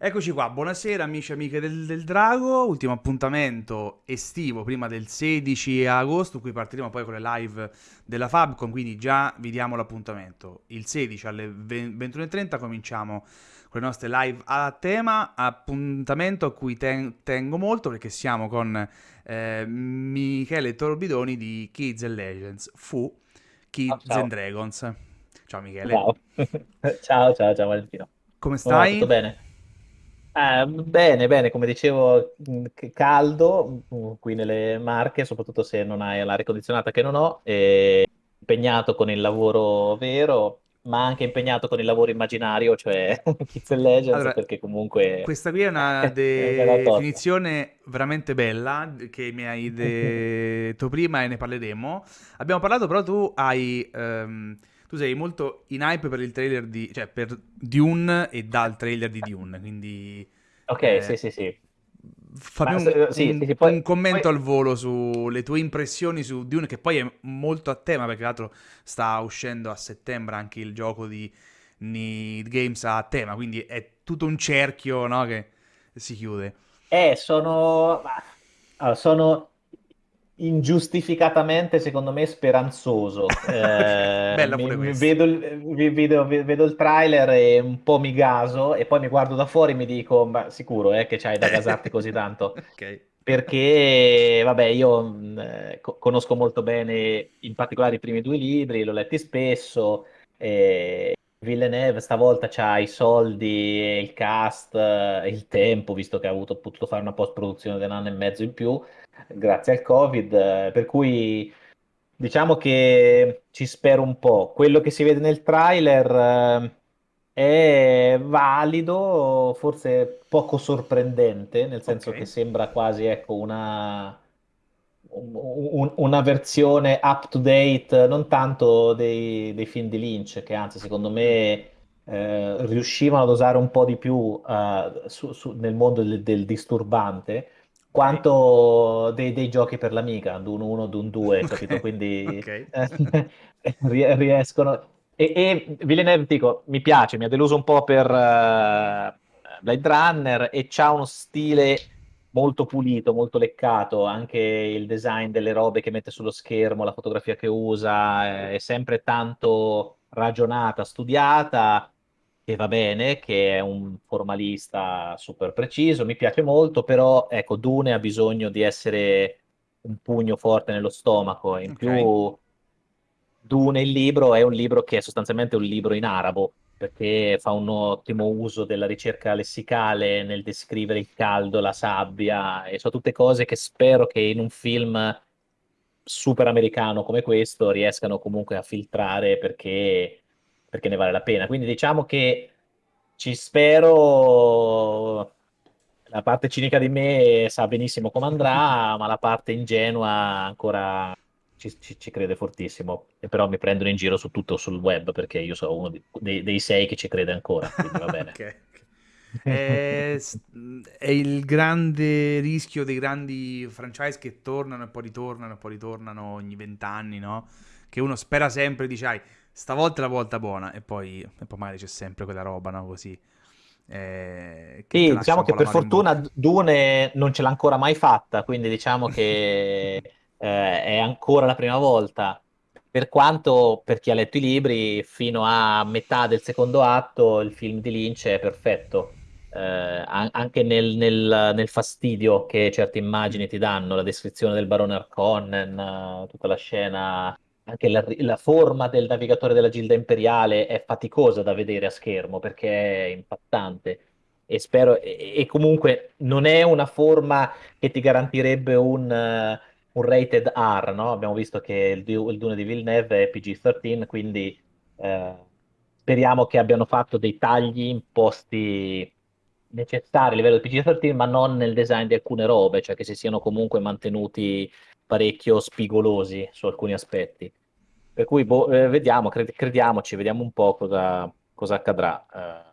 Eccoci qua, buonasera amici e amiche del, del Drago, ultimo appuntamento estivo prima del 16 agosto, cui partiremo poi con le live della Fabcon, quindi già vi diamo l'appuntamento. Il 16 alle 21.30 cominciamo con le nostre live a tema, appuntamento a cui ten- tengo molto perché siamo con eh, Michele Torbidoni di Kids and Legends, fu Kids ciao. and Dragons. Ciao Michele. Ciao, ciao, ciao, ciao Valentino. Come Oh, stai? tutto bene? Eh, bene, bene, come dicevo, mh, c- caldo mh, qui nelle Marche, soprattutto se non hai l'aria condizionata che non ho, e impegnato con il lavoro vero, ma anche impegnato con il lavoro immaginario, cioè Kids and Legends, Allora, perché comunque questa qui è una è bella tosta. definizione veramente bella che mi hai detto prima e ne parleremo. Abbiamo parlato, però tu hai, ehm, tu sei molto in hype per il trailer di, cioè per Dune e dal trailer di Dune, quindi Ok, sì, eh, sì, sì. fammi Ma un, sì, un- sì, sì, poi, un commento poi al volo sulle tue impressioni su Dune, che poi è molto a tema, perché tra l'altro sta uscendo a settembre anche il gioco di Need Games a tema, quindi è tutto un cerchio, no, che si chiude. Eh, sono, allora, sono ingiustificatamente, secondo me, speranzoso. Eh, Bella pure mi vedo, vedo- vedo il trailer e un po' mi gaso e poi mi guardo da fuori e mi dico, ma sicuro, eh, che c'hai da gasarti così tanto? Ok, Perché, vabbè, io mh, eh, co- conosco molto bene, in particolare i primi due libri, l'ho letti spesso. E Villeneuve stavolta c'ha i soldi, il cast, eh, il tempo, visto che ha avuto, potuto fare una post-produzione di un anno e mezzo in più, grazie al Covid. eh, Per cui diciamo che ci spero un po'. Quello che si vede nel trailer, eh, è valido, forse poco sorprendente, nel senso che sembra quasi, ecco, una, un- un- una versione up to date, non tanto dei, dei film di Lynch, che anzi, secondo me, eh, riuscivano ad osare un po' di più, eh, su- su- nel mondo del, del disturbante, quanto dei, dei giochi per l'amica, Dune 1, Dune 2, capito? ok, Quindi ok, rie- riescono. E, e Villeneuve, dico, mi piace, mi ha deluso un po' per eh, Blade Runner e c'ha uno stile molto pulito, molto leccato, anche il design delle robe che mette sullo schermo, la fotografia che usa, è sempre tanto ragionata, studiata, che va bene, che è un formalista super preciso, mi piace molto, però ecco, Dune ha bisogno di essere un pugno forte nello stomaco, in ok, più Dune, il libro, è un libro che è sostanzialmente un libro in arabo, perché fa un ottimo uso della ricerca lessicale nel descrivere il caldo, la sabbia, e sono tutte cose che spero che in un film super americano come questo riescano comunque a filtrare perché, perché ne vale la pena. Quindi diciamo che ci spero. La parte cinica di me sa benissimo come andrà, ma la parte ingenua ancora ci, ci- ci crede fortissimo. E però mi prendono in giro su tutto sul web perché io sono uno di- dei, dei sei che ci crede ancora, quindi va bene. ok. ok. È, s- è il grande rischio dei grandi franchise che tornano e poi ritornano e poi ritornano ogni vent'anni, no? Che uno spera sempre, dice, "Ai, stavolta è la volta buona, e poi, e poi magari c'è sempre quella roba, no? Così, eh, Sì, diciamo che per fortuna Dune non ce l'ha ancora mai fatta, quindi diciamo che eh, è ancora la prima volta. Per quanto, per chi ha letto i libri, fino a metà del secondo atto il film di Lynch è perfetto. Eh, an- anche nel, nel- nel fastidio che certe Mm, immagini ti danno, la descrizione del barone Harkonnen, eh, tutta la scena, anche la, la forma del navigatore della Gilda Imperiale è faticosa da vedere a schermo perché è impattante e spero, e, e comunque non è una forma che ti garantirebbe un, eh, un rated R, no? Abbiamo visto che il, il Dune di Villeneuve è PG-13, quindi eh, speriamo che abbiano fatto dei tagli imposti necessari a livello di PG-13, ma non nel design di alcune robe, cioè che si siano comunque mantenuti parecchio spigolosi su alcuni aspetti. Per cui boh, eh, vediamo, cred- crediamoci, vediamo un po' cosa, cosa accadrà. Eh,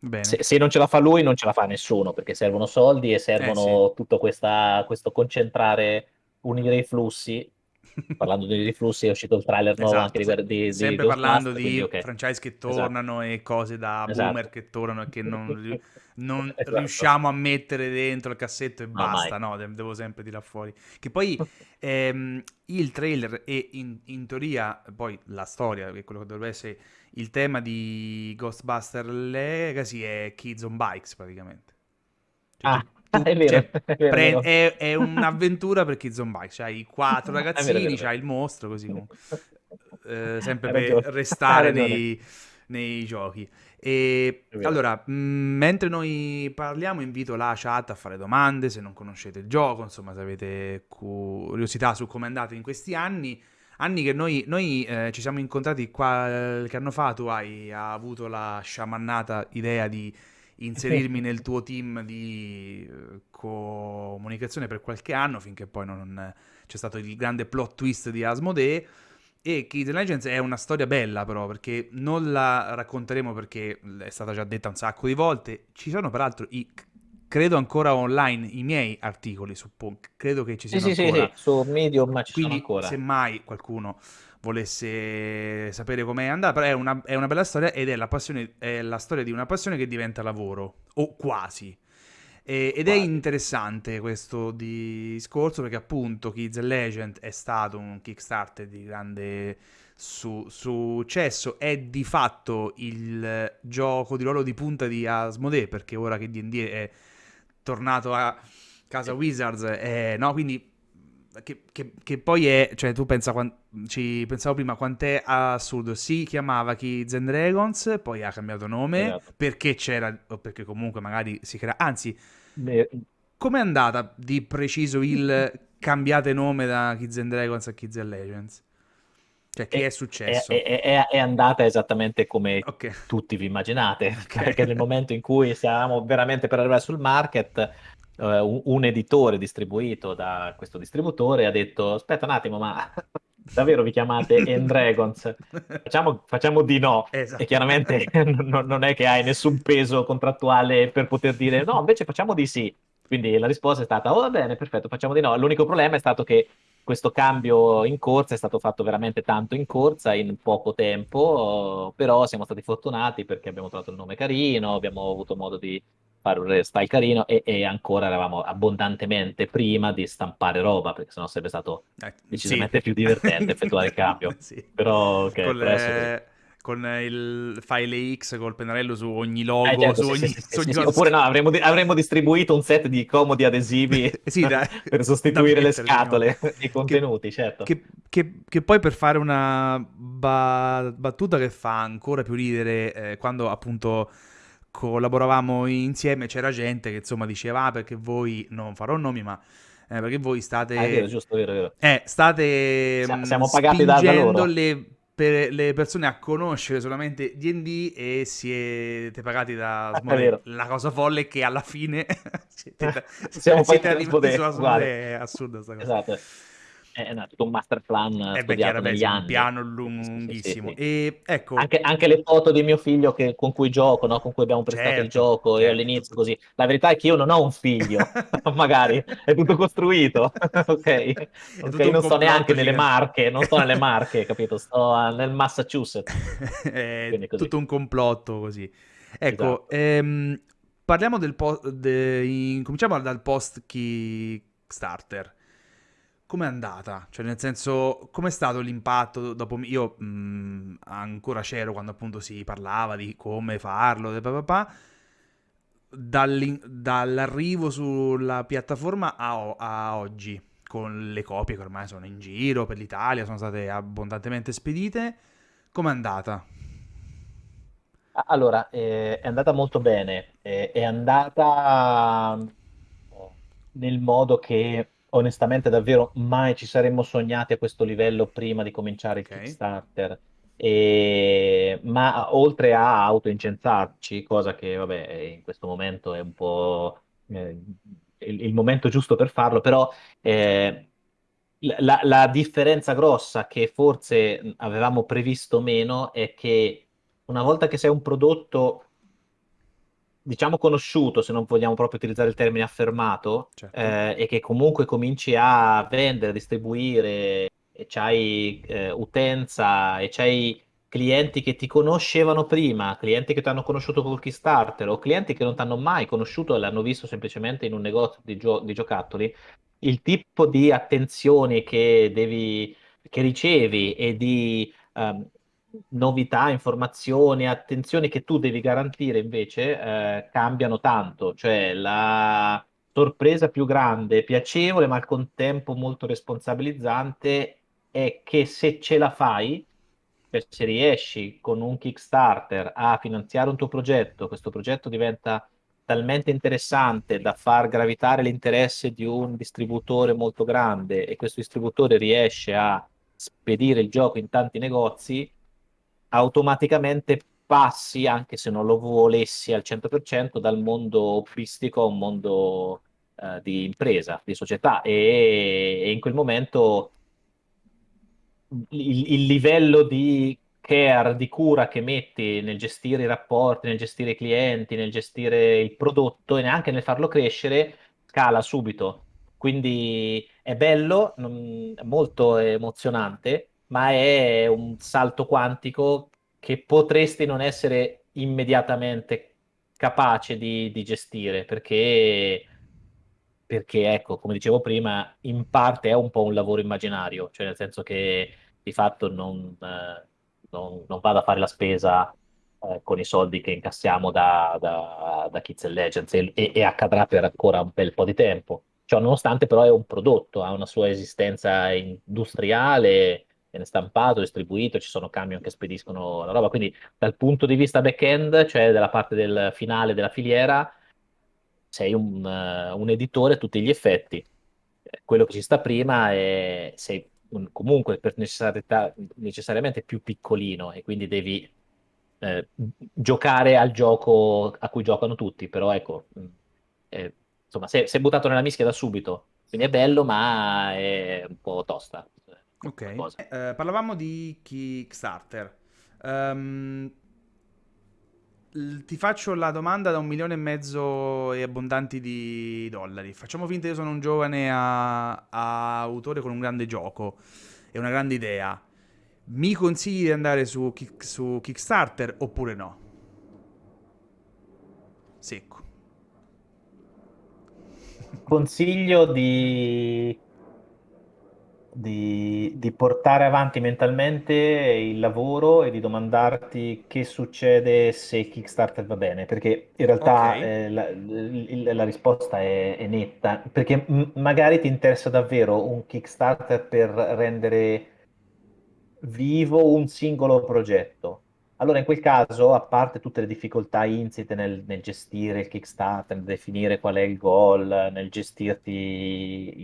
Bene. se, se non ce la fa lui, non ce la fa nessuno, perché servono soldi e Eh sì. servono tutto questa- questo concentrare, unire i flussi. Parlando di flussi, è uscito il trailer nuovo anche Esatto, di, Guer- di, di sempre parlando Ghostbusters, quindi di ok. franchise che Esatto, tornano e cose da boomer esatto. che tornano e che non non Esatto. riusciamo a mettere dentro il cassetto e No, basta, no, de- devo sempre tirare fuori. Che poi ehm, il trailer e in, in teoria poi la storia, che è quello che dovrebbe essere il tema di Ghostbuster Legacy è Kids on Bikes praticamente. Cioè, Ah, tu- è vero, cioè, è vero, pre- è è, un'avventura per Kids on Bikes, c'hai i quattro ragazzini, c'hai il mostro così comunque. Eh, sempre per restare nei, nei giochi. E allora, mh, mentre noi parliamo, invito la chat a fare domande se non conoscete il gioco, insomma, se avete curiosità su come è andato in questi anni. Anni che noi, noi, eh, ci siamo incontrati qualche anno fa, tu hai, hai avuto la sciamannata idea di inserirmi nel tuo team di eh, comunicazione per qualche anno, finché poi non c'è stato il grande plot twist di Asmodee. E Kids and Legends è una storia bella, però, perché non la racconteremo perché è stata già detta un sacco di volte. Ci sono, peraltro, i, credo ancora online i miei articoli su Punk. Credo che ci Sì, siano sì, sì, ancora. sì, su Medium ci sono Quindi, ancora. se mai qualcuno volesse sapere com'è andata, però è una, è una bella storia ed è la, passione, è la storia di una passione che diventa lavoro, o quasi. E- ed è Quasi. interessante questo discorso perché appunto Kids Legend è stato un Kickstarter di grande su- successo, è di fatto il gioco di ruolo di punta di Asmodee perché ora che D&D è tornato a casa Sì. Wizards, è, no, quindi che, che- che poi è, cioè tu pensa, quan- ci pensavo prima quant'è assurdo, si chiamava Kids and Dragons, poi ha cambiato nome Esatto. perché c'era, o perché comunque magari si crea, anzi, Beh, com'è andata di preciso il cambiate nome da Kids and Dragons a Kids and Legends? Cioè, che è, È, successo? è- è- è- andata esattamente come Ok. tutti vi immaginate, Ok. perché nel momento in cui siamo veramente per arrivare sul market, eh, un, un editore distribuito da questo distributore ha detto: Aspetta un attimo, ma davvero vi chiamate End Dragons? Facciamo, facciamo di no. Esatto. E chiaramente non, non è che hai nessun peso contrattuale per poter dire no, invece facciamo di sì. Quindi la risposta è stata: Oh, va bene, perfetto, facciamo di no. L'unico problema è stato che questo cambio in corsa è stato fatto veramente tanto in corsa in poco tempo, però siamo stati fortunati perché abbiamo trovato il nome carino, abbiamo avuto modo di fare un style carino e, e ancora eravamo abbondantemente prima di stampare roba, perché sennò sarebbe stato Eh, decisamente sì. più divertente effettuare il cambio. Sì. Però, ok, Col, per adesso così. eh, con il file X col pennarello su ogni logo, Eh, certo, su ogni, sì, su ogni cosa Oppure no, avremmo, di- avremmo distribuito un set di comodi adesivi Sì, da- per sostituire le mettere, scatole diciamo. i contenuti, certo. Che, che- che poi per fare una ba- battuta che fa ancora più ridere, eh, quando appunto collaboravamo insieme c'era gente che insomma diceva ah perché voi, non farò nomi ma eh, perché voi state... Ah, è vero, giusto, vero, vero. Eh, state siamo pagati da- da loro. le, per- le persone a conoscere solamente D&D e siete pagati da È Asmodee. vero. La cosa folle è che alla fine siete, Siamo siete arrivati Asmodee, su Asmodee, è assurda sta cosa. Esatto. È tutto un master plan Eh beh, chiaro, beh, negli un piano Sì, sì, sì, lunghissimo. sì. E ecco, Anche, anche le foto di mio figlio che- con cui gioco, no? con cui abbiamo prestato il Certo, gioco, e certo. all'inizio così. La verità è che io non ho un figlio, magari, è tutto costruito, ok? È Ok, tutto un non sto neanche nelle gigante. Marche, non sto nelle Marche, capito? Sto nel Massachusetts. è tutto un complotto così. Ecco, Esatto. ehm, parliamo del post, cominciamo dal post Kickstarter. Com'è andata? Cioè, nel senso, com'è stato l'impatto dopo... Io mh, ancora c'ero quando appunto si parlava di come farlo, de papà, dall'arrivo sulla piattaforma a, a oggi, con le copie che ormai sono in giro per l'Italia, sono state abbondantemente spedite, com'è andata? Allora, eh, è andata molto bene, eh, è andata eh, nel modo che onestamente davvero mai ci saremmo sognati a questo livello prima di cominciare il. Kickstarter. E- ma oltre a autoincensarci, cosa che vabbè in questo momento è un po' eh, il, il momento giusto per farlo, però eh, la, la differenza grossa che forse avevamo previsto meno è che una volta che sei un prodotto, diciamo conosciuto, se non vogliamo proprio utilizzare il termine affermato, Certo. eh, e che comunque cominci a vendere, distribuire, e c'hai eh, utenza e c'hai clienti che ti conoscevano prima, clienti che ti hanno conosciuto col Kickstarter o clienti che non ti hanno mai conosciuto e l'hanno visto semplicemente in un negozio di, gio- di giocattoli, il tipo di attenzioni che devi, che ricevi e di ehm, novità, informazioni, attenzioni che tu devi garantire invece eh, cambiano tanto. Cioè la sorpresa più grande, piacevole, ma al contempo molto responsabilizzante è che se ce la fai, cioè se riesci con un Kickstarter a finanziare un tuo progetto, questo progetto diventa talmente interessante da far gravitare l'interesse di un distributore molto grande e questo distributore riesce a spedire il gioco in tanti negozi, automaticamente passi, anche se non lo volessi al 100%, dal mondo hobbistico a un mondo eh, di impresa, di società e, e in quel momento il, il livello di care, di cura che metti nel gestire i rapporti, nel gestire i clienti, nel gestire il prodotto e neanche nel farlo crescere, scala subito. Quindi è bello, molto emozionante, ma è un salto quantico che potresti non essere immediatamente capace di, di gestire, perché, perché, ecco, come dicevo prima, in parte è un po' un lavoro immaginario, cioè nel senso che di fatto non, eh, non, non vado a fare la spesa eh, con i soldi che incassiamo da, da, da Kids and Legends e, e- e accadrà per ancora un bel po' di tempo. Ciò nonostante però è un prodotto, ha una sua esistenza industriale, viene stampato, distribuito, ci sono camion che spediscono la roba, quindi dal punto di vista back-end, cioè della parte del finale della filiera, sei un, eh, un editore a tutti gli effetti. Eh, Quello che ci sta prima è sei un- comunque per necessariamente più piccolino e quindi devi eh, giocare al gioco a cui giocano tutti, però ecco, eh, insomma, sei, sei buttato nella mischia da subito, quindi è bello, ma è un po' tosta Ok. cosa. Eh, parlavamo di Kickstarter. L- ti faccio la domanda da un milione e mezzo e abbondanti di dollari. Facciamo finta che io sono un giovane a- a autore con un grande gioco e una grande idea. Mi consigli di andare su, Kick- su Kickstarter oppure no? Secco. Consiglio di, di, di portare avanti mentalmente il lavoro e di domandarti che succede se Kickstarter va bene, perché in realtà eh, la, il- la risposta è, è netta, perché magari ti interessa davvero un Kickstarter per rendere vivo un singolo progetto. Allora, in quel caso, a parte tutte le difficoltà insite nel, nel gestire il Kickstarter, nel definire qual è il goal, nel gestirti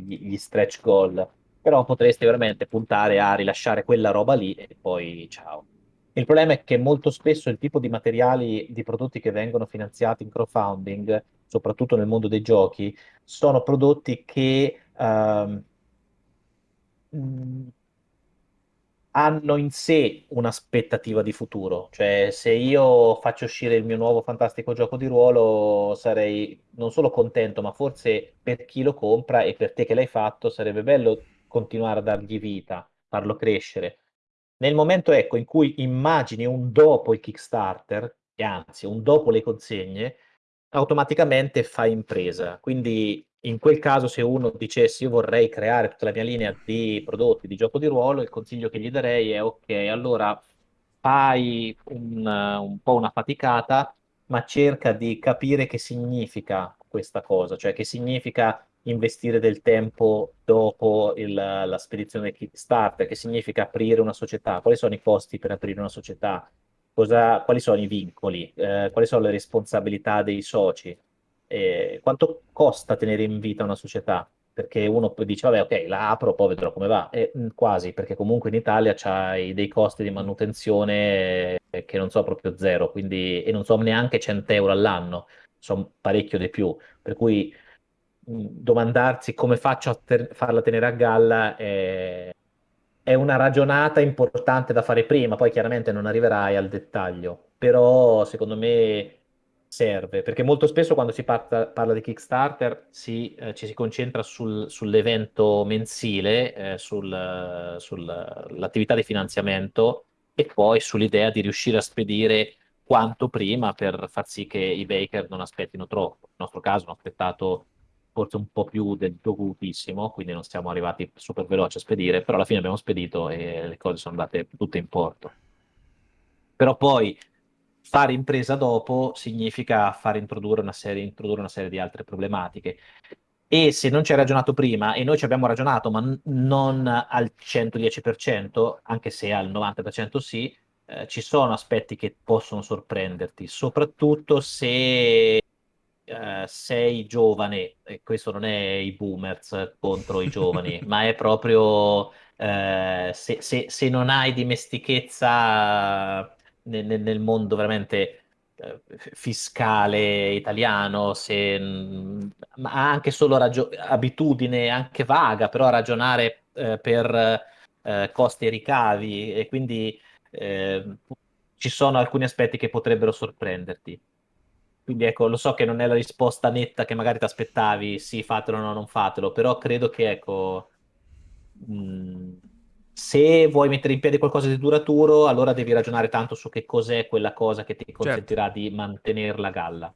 gli, gli stretch goal, però potresti veramente puntare a rilasciare quella roba lì e poi ciao. Il problema è che molto spesso il tipo di materiali, di prodotti che vengono finanziati in crowdfunding, soprattutto nel mondo dei giochi, sono prodotti che ehm, hanno in sé un'aspettativa di futuro. Cioè, se io faccio uscire il mio nuovo fantastico gioco di ruolo, sarei non solo contento, ma forse per chi lo compra e per te che l'hai fatto, sarebbe bello continuare a dargli vita, farlo crescere. Nel momento, ecco, in cui immagini un dopo il Kickstarter, e anzi un dopo le consegne, automaticamente fai impresa. Quindi in quel caso, se uno dicesse io vorrei creare tutta la mia linea di prodotti di gioco di ruolo, il consiglio che gli darei è ok, allora fai un, un po' una faticata, ma cerca di capire che significa questa cosa, cioè che significa investire del tempo dopo il- la spedizione Kickstarter, che significa aprire una società, quali sono i costi per aprire una società, Cosa- quali sono i vincoli, eh, quali sono le responsabilità dei soci, eh, quanto costa tenere in vita una società? Perché uno poi dice, vabbè, ok, la apro, poi vedrò come va. E, mh, quasi, perché comunque in Italia c'hai dei costi di manutenzione eh, che non so proprio zero, quindi, e non so neanche 100 euro all'anno, sono parecchio di più. Per cui domandarsi come faccio a ter- farla tenere a galla è, è una ragionata importante da fare prima, poi chiaramente non arriverai al dettaglio, però secondo me serve, perché molto spesso quando si parta- parla di Kickstarter si, eh, ci si concentra sul- sull'evento mensile, eh, sul- sull'attività di finanziamento e poi sull'idea di riuscire a spedire quanto prima per far sì che i baker non aspettino troppo. Nel nostro caso hanno aspettato forse un po' più del dovutissimo, quindi non siamo arrivati super veloci a spedire, però alla fine abbiamo spedito e le cose sono andate tutte in porto. Però poi fare impresa dopo significa far introdurre una serie, introdurre una serie di altre problematiche. E se non ci hai ragionato prima, e noi ci abbiamo ragionato, ma non al 110%, anche se al 90% sì, eh, ci sono aspetti che possono sorprenderti, soprattutto se eh, sei giovane, e questo non è i boomers contro i giovani, ma è proprio eh, se, se- se non hai dimestichezza nel, nel- mondo veramente eh, fiscale italiano, se, mh, ma anche solo ragio- abitudine anche vaga, però a ragionare eh, per eh, costi e ricavi, e quindi ci sono alcuni aspetti che potrebbero sorprenderti. Quindi ecco, lo so che non è la risposta netta che magari ti aspettavi, sì, fatelo o no, non fatelo, però credo che, ecco, mh, se vuoi mettere in piedi qualcosa di duraturo, allora devi ragionare tanto su che cos'è quella cosa che ti Certo. consentirà di mantenerla a galla.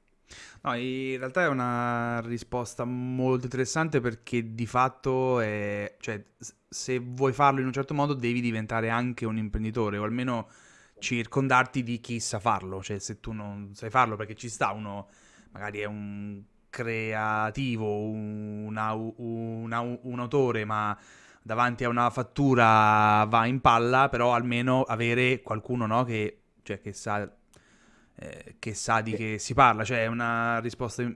No, in realtà è una risposta molto interessante perché di fatto è, cioè, se vuoi farlo in un certo modo devi diventare anche un imprenditore o almeno circondarti di chi sa farlo, cioè se tu non sai farlo perché ci sta uno, magari è un creativo, un, au- un au- un autore, ma davanti a una fattura va in palla, però almeno avere qualcuno, no, che, cioè, che sa eh, che sa di Sì. che si parla, cioè è una risposta mm,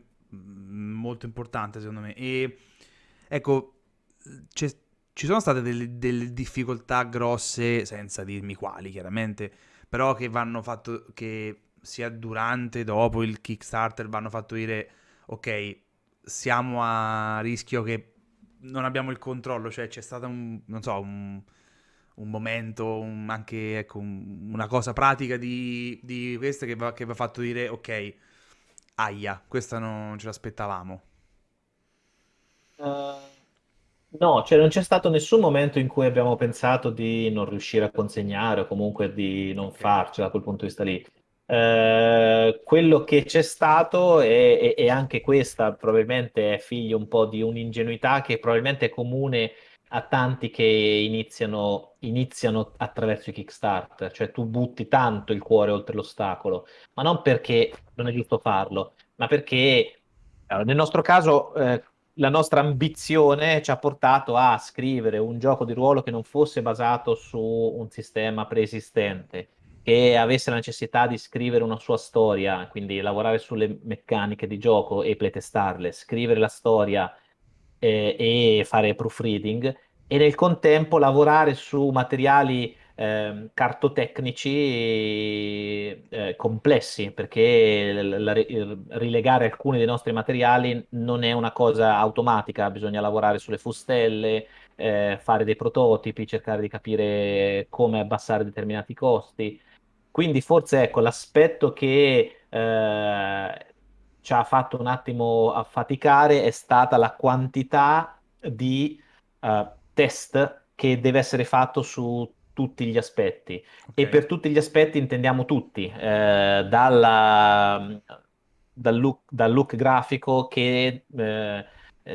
molto importante secondo me. E ecco, ci sono state delle, delle difficoltà grosse, senza dirmi quali chiaramente, però che vanno fatto, che sia durante, dopo il Kickstarter, vanno fatto dire, ok, siamo a rischio che non abbiamo il controllo, cioè c'è stato un, non so, un, un momento, un- anche ecco, un- una cosa pratica di, di queste che va, che va fatto dire ok, aia, questa non ce l'aspettavamo. Eh, no, cioè non c'è stato nessun momento in cui abbiamo pensato di non riuscire a consegnare o comunque di non Ok, farcela da quel punto di vista lì. Eh, quello che c'è stato e, e- e anche questa. Probabilmente è figlio un po' di un'ingenuità che probabilmente è comune a tanti che iniziano, iniziano attraverso i Kickstarter, cioè tu butti tanto il cuore oltre l'ostacolo, ma non perché non è giusto farlo, ma perché allora, nel nostro caso eh, la nostra ambizione ci ha portato a scrivere un gioco di ruolo che non fosse basato su un sistema preesistente che avesse la necessità di scrivere una sua storia, quindi lavorare sulle meccaniche di gioco e playtestarle, scrivere la storia eh, e fare proofreading, e nel contempo lavorare su materiali ehm, cartotecnici eh, complessi, perché la- la- il- rilegare alcuni dei nostri materiali non è una cosa automatica, bisogna lavorare sulle fustelle, eh, fare dei prototipi, cercare di capire come abbassare determinati costi. Quindi forse ecco l'aspetto che eh, ci ha fatto un attimo affaticare è stata la quantità di eh, test che deve essere fatto su tutti gli aspetti. ok, E per tutti gli aspetti intendiamo tutti, eh, dalla- dal look, dal look grafico che eh,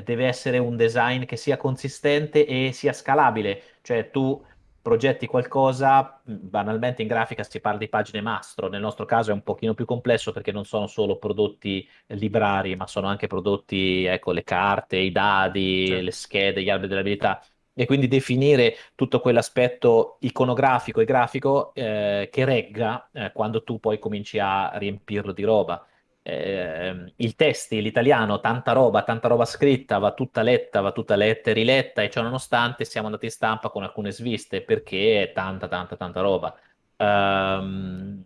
deve essere un design che sia consistente e sia scalabile, cioè tu progetti qualcosa, banalmente in grafica si parla di pagine mastro, nel nostro caso è un pochino più complesso perché non sono solo prodotti librari, ma sono anche prodotti, ecco, le carte, i dadi, le certo, schede, gli alberi dell'abilità. E quindi definire tutto quell'aspetto iconografico e grafico eh, che regga eh, quando tu poi cominci a riempirlo di roba. Eh, il testi, l'italiano, tanta roba, tanta roba scritta, va tutta letta, va tutta letta e riletta, e ciò nonostante siamo andati in stampa con alcune sviste perché è tanta, tanta, tanta roba. Ehm,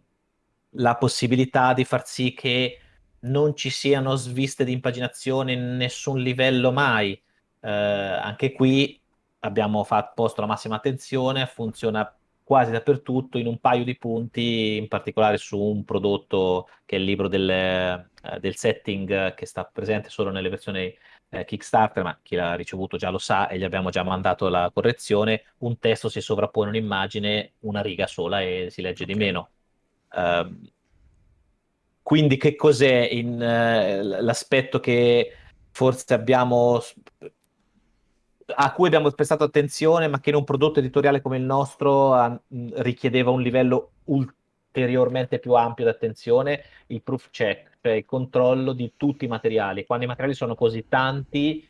la possibilità di far sì che non ci siano sviste di impaginazione in nessun livello mai. Eh, anche qui abbiamo fatto, posto la massima attenzione, funziona quasi dappertutto in un paio di punti, in particolare su un prodotto che è il libro del, eh, del setting che sta presente solo nelle versioni eh, Kickstarter, ma chi l'ha ricevuto già lo sa e gli abbiamo già mandato la correzione, un testo si sovrappone un'immagine una riga sola e si legge okay. di meno. Uh, quindi che cos'è in, uh, l'aspetto che forse abbiamo a cui abbiamo prestato attenzione, ma che in un prodotto editoriale come il nostro a, richiedeva un livello ulteriormente più ampio di attenzione, il proof check, cioè il controllo di tutti i materiali. Quando i materiali sono così tanti,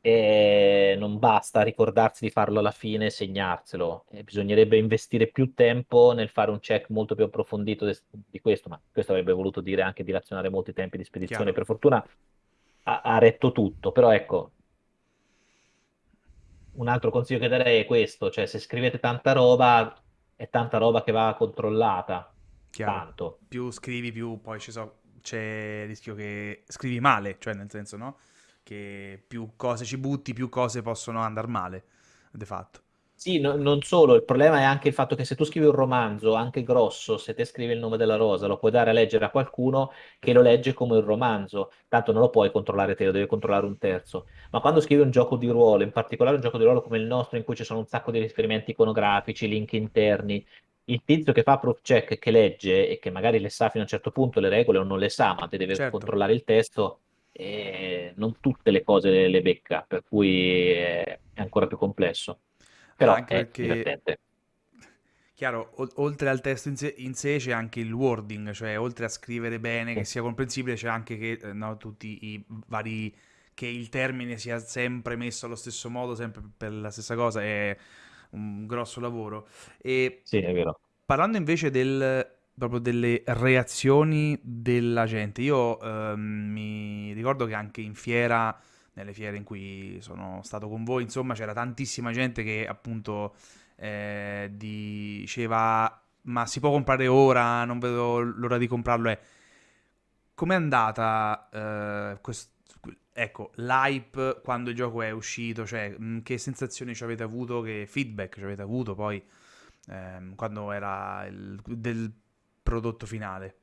eh, non basta ricordarsi di farlo alla fine e segnarselo. Eh, bisognerebbe investire più tempo nel fare un check molto più approfondito de- di questo, ma questo avrebbe voluto dire anche dilazionare molti tempi di spedizione. Chiaro. Per fortuna ha, ha retto tutto, però ecco, un altro consiglio che darei è questo, cioè se scrivete tanta roba, è tanta roba che va controllata. Chiaro. Tanto. Più scrivi, più poi so, c'è il rischio che scrivi male, cioè nel senso, no? Che più cose ci butti, più cose possono andare male, de fatto. Sì, no, non solo, il problema è anche il fatto che se tu scrivi un romanzo, anche grosso, se te scrivi il nome della rosa, lo puoi dare a leggere a qualcuno che lo legge come un romanzo, tanto non lo puoi controllare te, lo devi controllare un terzo. Ma quando scrivi un gioco di ruolo, in particolare un gioco di ruolo come il nostro, in cui ci sono un sacco di riferimenti iconografici, link interni, il tizio che fa proof check, che legge e che magari le sa fino a un certo punto le regole o non le sa, ma te deve certo. controllare il testo, e non tutte le cose le, le becca, per cui è ancora più complesso. Però anche è perché... divertente. Chiaro, o- oltre al testo in sé, in sé, c'è anche il wording, cioè oltre a scrivere bene, che sia comprensibile, c'è anche che eh, no, tutti i vari che il termine sia sempre messo allo stesso modo, sempre per la stessa cosa, è un grosso lavoro. E sì, è vero. Parlando invece del, proprio delle reazioni della gente, io ehm, mi ricordo che anche in fiera nelle fiere in cui sono stato con voi, insomma c'era tantissima gente che appunto eh, diceva ma si può comprare ora, non vedo l'ora di comprarlo. È... Com'è andata eh, quest... ecco, l'hype quando il gioco è uscito? Cioè, mh, che sensazioni ci avete avuto, che feedback ci avete avuto poi ehm, quando era il del prodotto finale?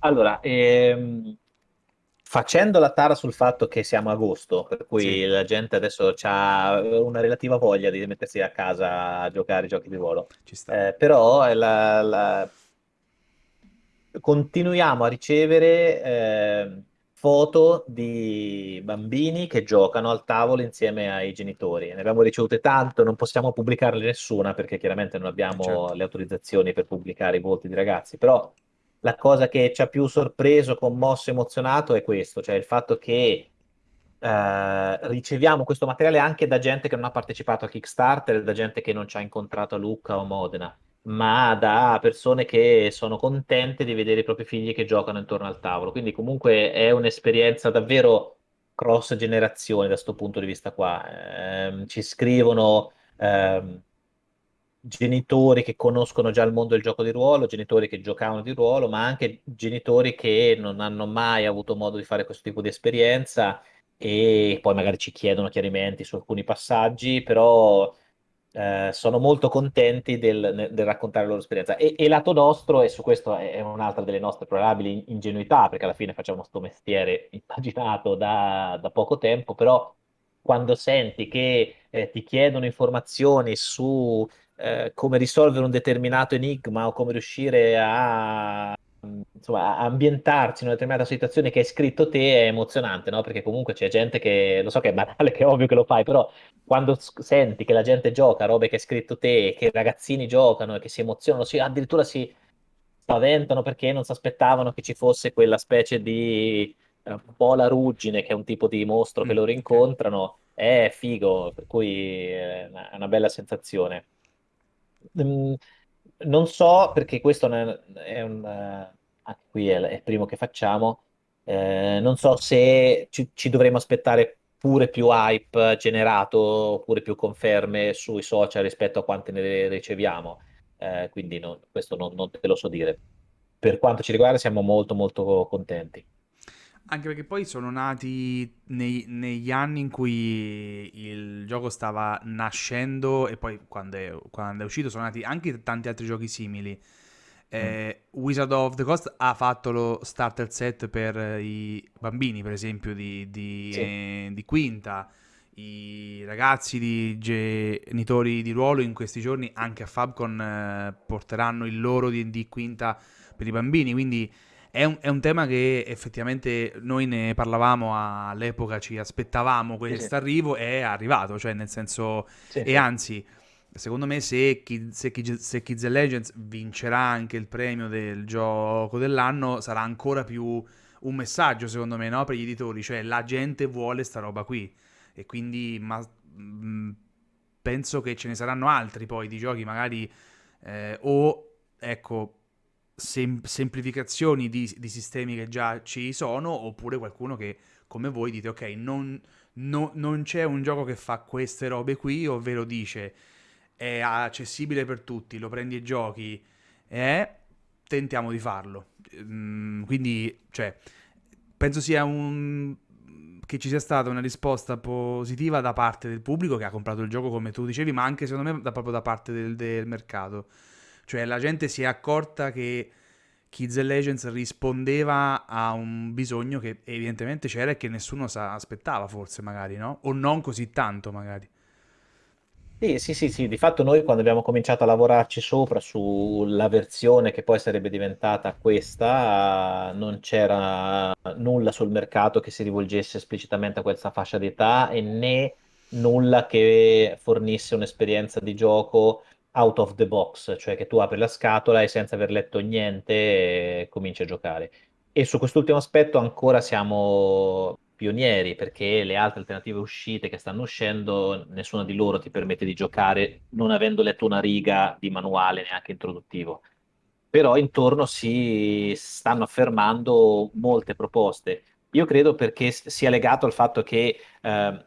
Allora, ehm, facendo la tara sul fatto che siamo a agosto, per cui sì. la gente adesso ha una relativa voglia di mettersi a casa a giocare giochi di ruolo. Eh, però la, la... continuiamo a ricevere eh, foto di bambini che giocano al tavolo insieme ai genitori. Ne abbiamo ricevute tanto, non possiamo pubblicarle nessuna perché chiaramente non abbiamo certo. le autorizzazioni per pubblicare i volti di ragazzi, però la cosa che ci ha più sorpreso, commosso, emozionato è questo, cioè il fatto che eh, riceviamo questo materiale anche da gente che non ha partecipato a Kickstarter, da gente che non ci ha incontrato a Lucca o Modena, ma da persone che sono contente di vedere i propri figli che giocano intorno al tavolo. Quindi comunque è un'esperienza davvero cross generazione da questo punto di vista qua. Eh, ci scrivono... Eh, genitori che conoscono già il mondo del gioco di ruolo, genitori che giocavano di ruolo, ma anche genitori che non hanno mai avuto modo di fare questo tipo di esperienza e poi magari ci chiedono chiarimenti su alcuni passaggi, però eh, sono molto contenti del, del, raccontare la loro esperienza. E, e lato nostro, e su questo è un'altra delle nostre probabili ingenuità, perché alla fine facciamo questo mestiere impaginato da, da poco tempo, però quando senti che eh, ti chiedono informazioni su eh, come risolvere un determinato enigma o come riuscire a, insomma, a ambientarsi in una determinata situazione che hai scritto te è emozionante, no? Perché comunque c'è gente che, lo so che è banale, che è ovvio che lo fai, però quando senti che la gente gioca robe che hai scritto te, che i ragazzini giocano e che si emozionano, si, addirittura si spaventano perché non si aspettavano che ci fosse quella specie di eh, bola ruggine, che è un tipo di mostro che mm, loro incontrano, è figo, per cui è una bella sensazione. Mm, non so perché questo è un, eh, anche qui è, è il primo che facciamo, eh, non so se ci, ci, dovremo aspettare pure più hype generato oppure più conferme sui social rispetto a quante ne riceviamo, eh, quindi no, questo non, non te lo so dire. Per quanto ci riguarda siamo molto molto contenti. Anche perché poi sono nati nei, negli anni in cui il gioco stava nascendo e poi quando è, quando è uscito sono nati anche tanti altri giochi simili. Eh, Wizard of the Coast ha fatto lo starter set per i bambini, per esempio, di, di, Sì. eh, di quinta. I ragazzi di genitori di ruolo in questi giorni anche a Fabcon eh, porteranno il loro D&D quinta per i bambini, quindi è un, è un tema che effettivamente noi ne parlavamo all'epoca, ci aspettavamo Sì, questo sì. arrivo, è arrivato, cioè nel senso... Sì, E sì. anzi, secondo me se, se, se Kids and Legends vincerà anche il premio del gioco dell'anno, sarà ancora più un messaggio, secondo me, no? Per gli editori, cioè la gente vuole sta roba qui. E quindi ma, mh, penso che ce ne saranno altri poi di giochi, magari eh, o ecco sem- semplificazioni di, di sistemi che già ci sono, oppure qualcuno che come voi dite, ok, non, no- non c'è un gioco che fa queste robe qui, ovvero dice è accessibile per tutti, lo prendi e giochi, e tentiamo di farlo. Mm, quindi, cioè, penso sia un... che ci sia stata una risposta positiva da parte del pubblico che ha comprato il gioco, come tu dicevi, ma anche secondo me da, proprio da parte del, del mercato. Cioè, la gente si è accorta che Kids and Legends rispondeva a un bisogno che evidentemente c'era e che nessuno sa- aspettava, forse, magari, no? O non così tanto, magari. Sì, sì, sì, sì, di fatto noi quando abbiamo cominciato a lavorarci sopra sulla versione che poi sarebbe diventata questa, non c'era nulla sul mercato che si rivolgesse esplicitamente a questa fascia d'età e né nulla che fornisse un'esperienza di gioco out of the box, cioè che tu apri la scatola e senza aver letto niente eh, cominci a giocare. E su quest'ultimo aspetto ancora siamo pionieri perché le altre alternative uscite che stanno uscendo, nessuna di loro ti permette di giocare non avendo letto una riga di manuale neanche introduttivo. Però intorno si stanno affermando molte proposte. Io credo perché sia legato al fatto che eh,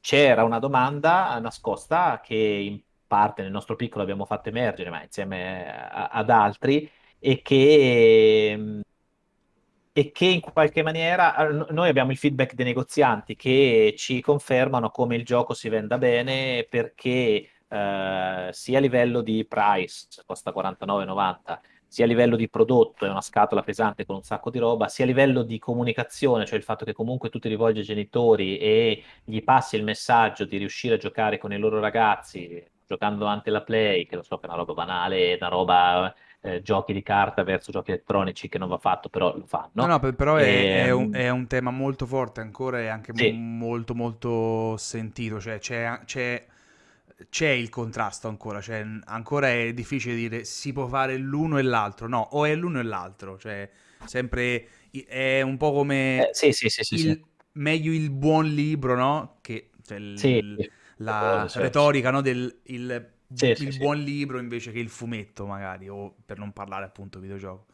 c'era una domanda nascosta che in parte nel nostro piccolo abbiamo fatto emergere, ma insieme a- ad altri, e che e che in qualche maniera no- noi abbiamo il feedback dei negozianti che ci confermano come il gioco si venda bene perché eh, sia a livello di price, costa 49,90, sia a livello di prodotto, è una scatola pesante con un sacco di roba, sia a livello di comunicazione, cioè il fatto che comunque tu ti rivolgi ai genitori e gli passi il messaggio di riuscire a giocare con i loro ragazzi, giocando davanti alla Play, che lo so che è una roba banale, è una roba eh, giochi di carta verso giochi elettronici che non va fatto, però lo No, fanno. no, per- però è, è un, Ehm, è un tema molto forte ancora e anche sì, molto molto sentito, cioè c'è, c'è- c'è il contrasto ancora, cioè ancora è difficile dire si può fare l'uno e l'altro, no, o è l'uno e l'altro, cioè sempre è un po' Eh, come sì, sì, sì, sì, il, meglio il buon libro, no? Che cioè, il- cose, la certo. retorica, no? Del il, Sì, sì, il sì. buon libro invece che il fumetto, magari, o per non parlare appunto videogioco.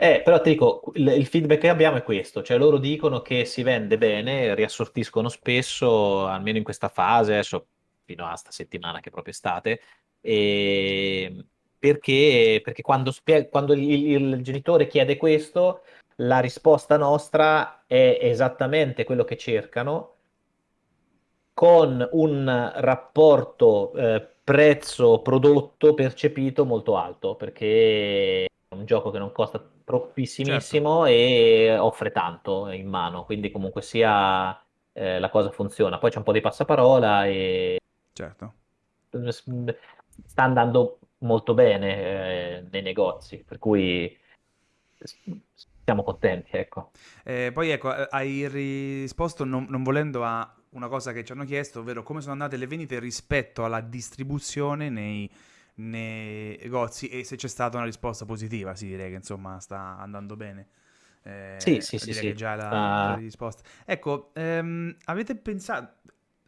Eh, però ti dico, il, il feedback che abbiamo è questo, cioè loro dicono che si vende bene, riassortiscono spesso, almeno in questa fase, adesso fino a sta settimana che è proprio estate, e perché, perché quando, spie- quando il, il genitore chiede questo, la risposta nostra è esattamente quello che cercano, con un rapporto eh, prezzo-prodotto percepito molto alto, perché è un gioco che non costa Certo, troppissimissimo e offre tanto in mano, quindi comunque sia eh, la cosa funziona. Poi c'è un po' di passaparola e certo. sta andando molto bene eh, nei negozi, per cui siamo contenti, ecco. Eh, poi ecco, hai risposto non, non volendo a una cosa che ci hanno chiesto, ovvero come sono andate le vendite rispetto alla distribuzione nei, nei negozi e se c'è stata una risposta positiva, sì, direi che insomma sta andando bene. Sì, Eh, sì, sì, direi che sì. già la, la Sta- risposta. Ecco, ehm, avete pensato,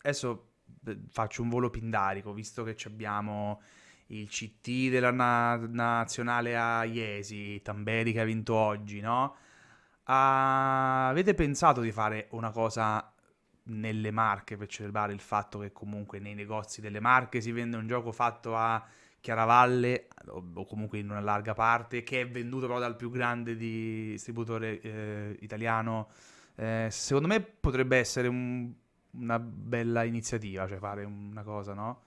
adesso eh, faccio un volo pindarico, visto che abbiamo il CT della na- nazionale a Iesi, Tamberi che ha vinto oggi, no? Ah, avete pensato di fare una cosa nelle Marche per celebrare il fatto che comunque nei negozi delle Marche si vende un gioco fatto a Chiaravalle o, o comunque in una larga parte che è venduto però dal più grande distributore eh, italiano? Eh, secondo me potrebbe essere un- una bella iniziativa, cioè fare una cosa, no?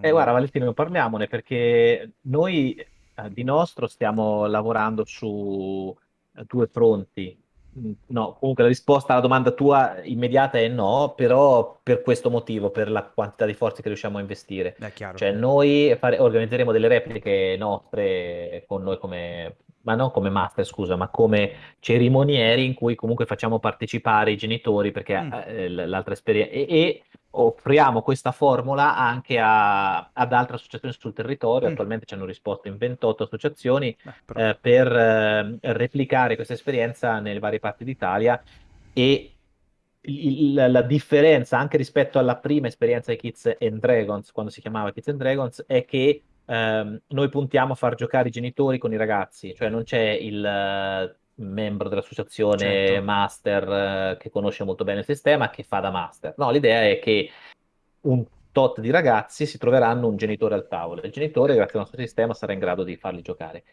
È Eh, guarda. Valentino, parliamone perché noi eh, di nostro stiamo lavorando su eh, due fronti. Mm, No, comunque la risposta alla domanda tua immediata è no, però per questo motivo, per la quantità di forze che riusciamo a investire. È chiaro. Cioè, noi fare- organizzeremo delle repliche nostre con noi come, ma non come master, scusa, ma come cerimonieri in cui comunque facciamo partecipare i genitori perché Mm, eh, l'altra esperienza e, e offriamo questa formula anche a- ad altre associazioni sul territorio. mm. Attualmente ci hanno risposto in 28 associazioni Beh, eh, per eh, replicare questa esperienza nelle varie parti d'Italia e il- la, differenza anche rispetto alla prima esperienza di Kids and Dragons, quando si chiamava Kids and Dragons, è che ehm, noi puntiamo a far giocare i genitori con i ragazzi, cioè non c'è il membro dell'associazione Certo. master eh, che conosce molto bene il sistema che fa da master. No, l'idea è che un tot di ragazzi si troveranno un genitore al tavolo. Il genitore, grazie al nostro sistema, sarà in grado di farli giocare.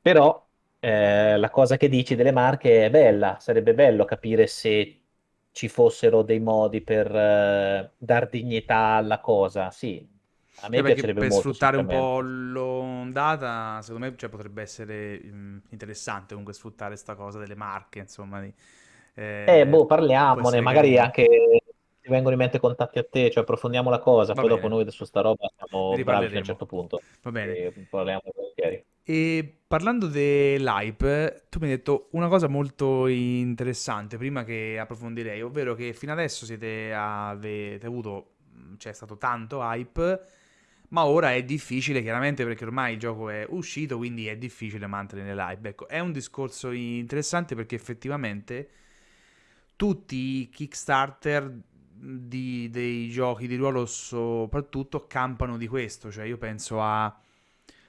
Però eh, la cosa che dici delle marche è bella, sarebbe bello capire se ci fossero dei modi per eh, dar dignità alla cosa. Sì, a Eh, me perché piacerebbe per molto, sfruttare un po' l'ondata, secondo me, cioè, potrebbe essere mm, interessante comunque sfruttare sta cosa delle marche, insomma, di- Eh, eh, boh, parliamone, magari carino. anche ti vengono in mente contatti a te, cioè approfondiamo la cosa, Va poi dopo bene, noi adesso sta roba siamo bravi a un certo punto. Va bene. E parliamo volentieri. E parlando dell'hype, tu mi hai detto una cosa molto interessante prima che approfondirei, ovvero che fino adesso siete, avete avuto, mm, c'è stato tanto hype, ma ora è difficile chiaramente perché ormai il gioco è uscito, quindi è difficile mantenere l'hype. Ecco, è un discorso interessante perché effettivamente tutti i Kickstarter di- dei giochi di ruolo soprattutto campano di questo, cioè io penso a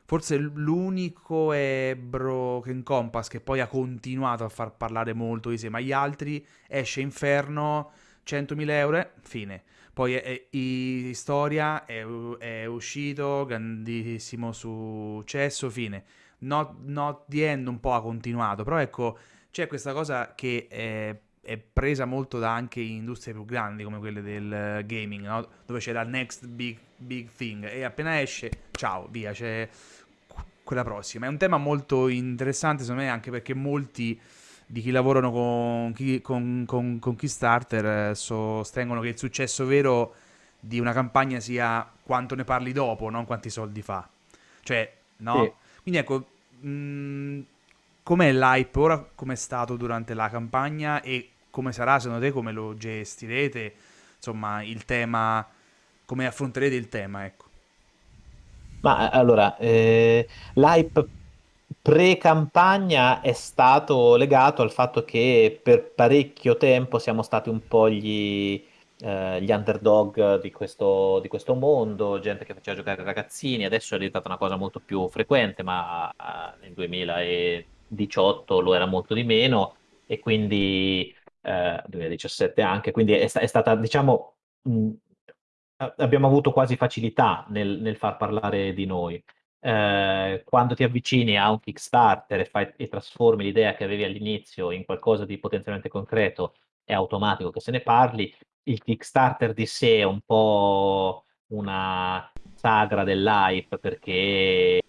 forse l'unico è Broken Compass che poi ha continuato a far parlare molto di sé, ma gli altri esce Inferno 100.000 euro, eh, fine. Poi i- Storia è, è uscito, grandissimo successo, fine. Not, Not the End un po' ha continuato, però ecco, c'è questa cosa che è, è presa molto da anche industrie più grandi come quelle del gaming, no? Dove c'è la next big, big thing e appena esce, ciao, via, c'è quella prossima. È un tema molto interessante secondo me anche perché molti di chi lavorano con, chi- con, con- con Kickstarter eh, sostengono che il successo vero di una campagna sia quanto ne parli dopo, non quanti soldi fa. Cioè, Sì. no? Quindi ecco, mh, com'è l'hype ora, com'è stato durante la campagna e come sarà secondo te, come lo gestirete, insomma, il tema, come affronterete il tema, ecco. Ma eh, allora, eh, l'hype pre-campagna è stato legato al fatto che per parecchio tempo siamo stati un po' gli, eh, gli underdog di questo, di questo mondo, gente che faceva giocare ragazzini, adesso è diventata una cosa molto più frequente, ma eh, nel 2018 lo era molto di meno e quindi eh, 2017 anche, quindi è, è stata, diciamo, mh, abbiamo avuto quasi facilità nel, nel far parlare di noi. Eh, quando ti avvicini a un Kickstarter e, fai- e trasformi l'idea che avevi all'inizio in qualcosa di potenzialmente concreto, è automatico che se ne parli. Il Kickstarter di sé è un po' una sagra dell'hype perché,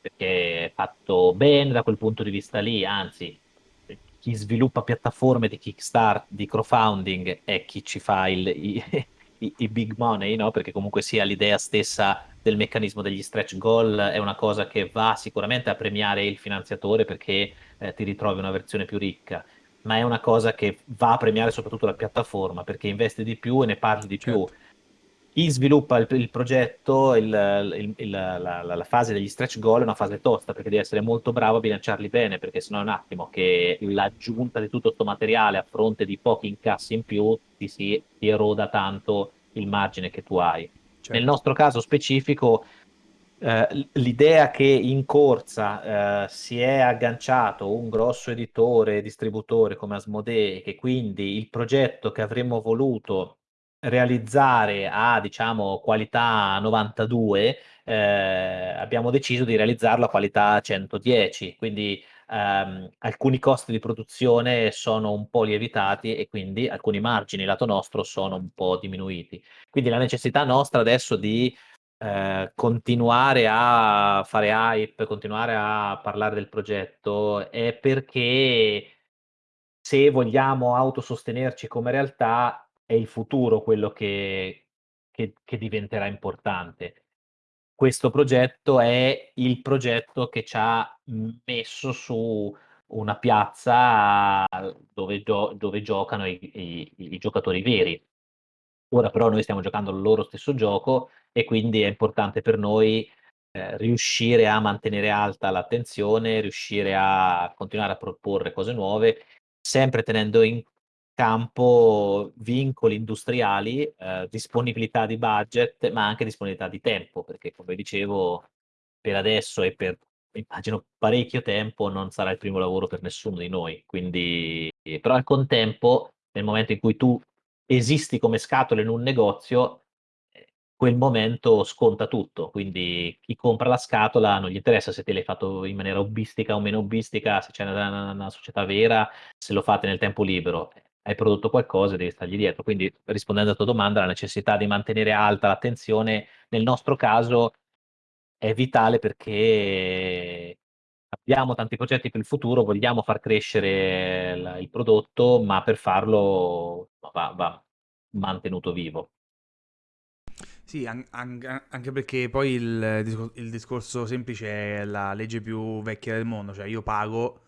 perché è fatto bene da quel punto di vista lì, anzi chi sviluppa piattaforme di Kickstart, di crowdfunding, è chi ci fa il- i, i- i big money, no? Perché comunque sia l'idea stessa del meccanismo degli stretch goal è una cosa che va sicuramente a premiare il finanziatore perché eh, ti ritrovi una versione più ricca, ma è una cosa che va a premiare soprattutto la piattaforma perché investe di più e ne parli di più. Certo, Chi sviluppa il, il progetto, il- il- la, la- la fase degli stretch goal è una fase tosta perché devi essere molto bravo a bilanciarli bene, perché sennò è un attimo che l'aggiunta di tutto questo materiale a fronte di pochi incassi in più ti si ti eroda tanto il margine che tu hai. Nel certo. nostro caso specifico, eh, l'idea che in corsa eh, si è agganciato un grosso editore e distributore come Asmodee, che quindi il progetto che avremmo voluto realizzare a, diciamo, qualità 92, eh, abbiamo deciso di realizzarlo a qualità 110, quindi ehm, alcuni costi di produzione sono un po' lievitati e quindi alcuni margini lato nostro sono un po' diminuiti. Quindi la necessità nostra adesso di eh, continuare a fare hype, continuare a parlare del progetto, è perché se vogliamo autosostenerci come realtà, è il futuro quello che, che, che diventerà importante. Questo progetto è il progetto che ci ha messo su una piazza dove, gio- dove giocano i, i, i giocatori veri. Ora però noi stiamo giocando il loro stesso gioco e quindi è importante per noi eh, riuscire a mantenere alta l'attenzione, riuscire a continuare a proporre cose nuove, sempre tenendo in campo vincoli industriali, eh, disponibilità di budget, ma anche disponibilità di tempo, perché come dicevo, per adesso e per immagino parecchio tempo non sarà il primo lavoro per nessuno di noi. Quindi, però al contempo, nel momento in cui tu esisti come scatola in un negozio, eh, quel momento sconta tutto. Quindi chi compra la scatola non gli interessa se te l'hai fatto in maniera hobbistica o meno hobbistica, se c'è una, una società vera, se lo fate nel tempo libero. Hai prodotto qualcosa e devi stargli dietro. Quindi, rispondendo alla tua domanda, la necessità di mantenere alta l'attenzione, nel nostro caso, è vitale perché abbiamo tanti progetti per il futuro, vogliamo far crescere il, il prodotto, ma per farlo va, va mantenuto vivo. Sì, an- an- anche perché poi il discorso semplice è la legge più vecchia del mondo, cioè io pago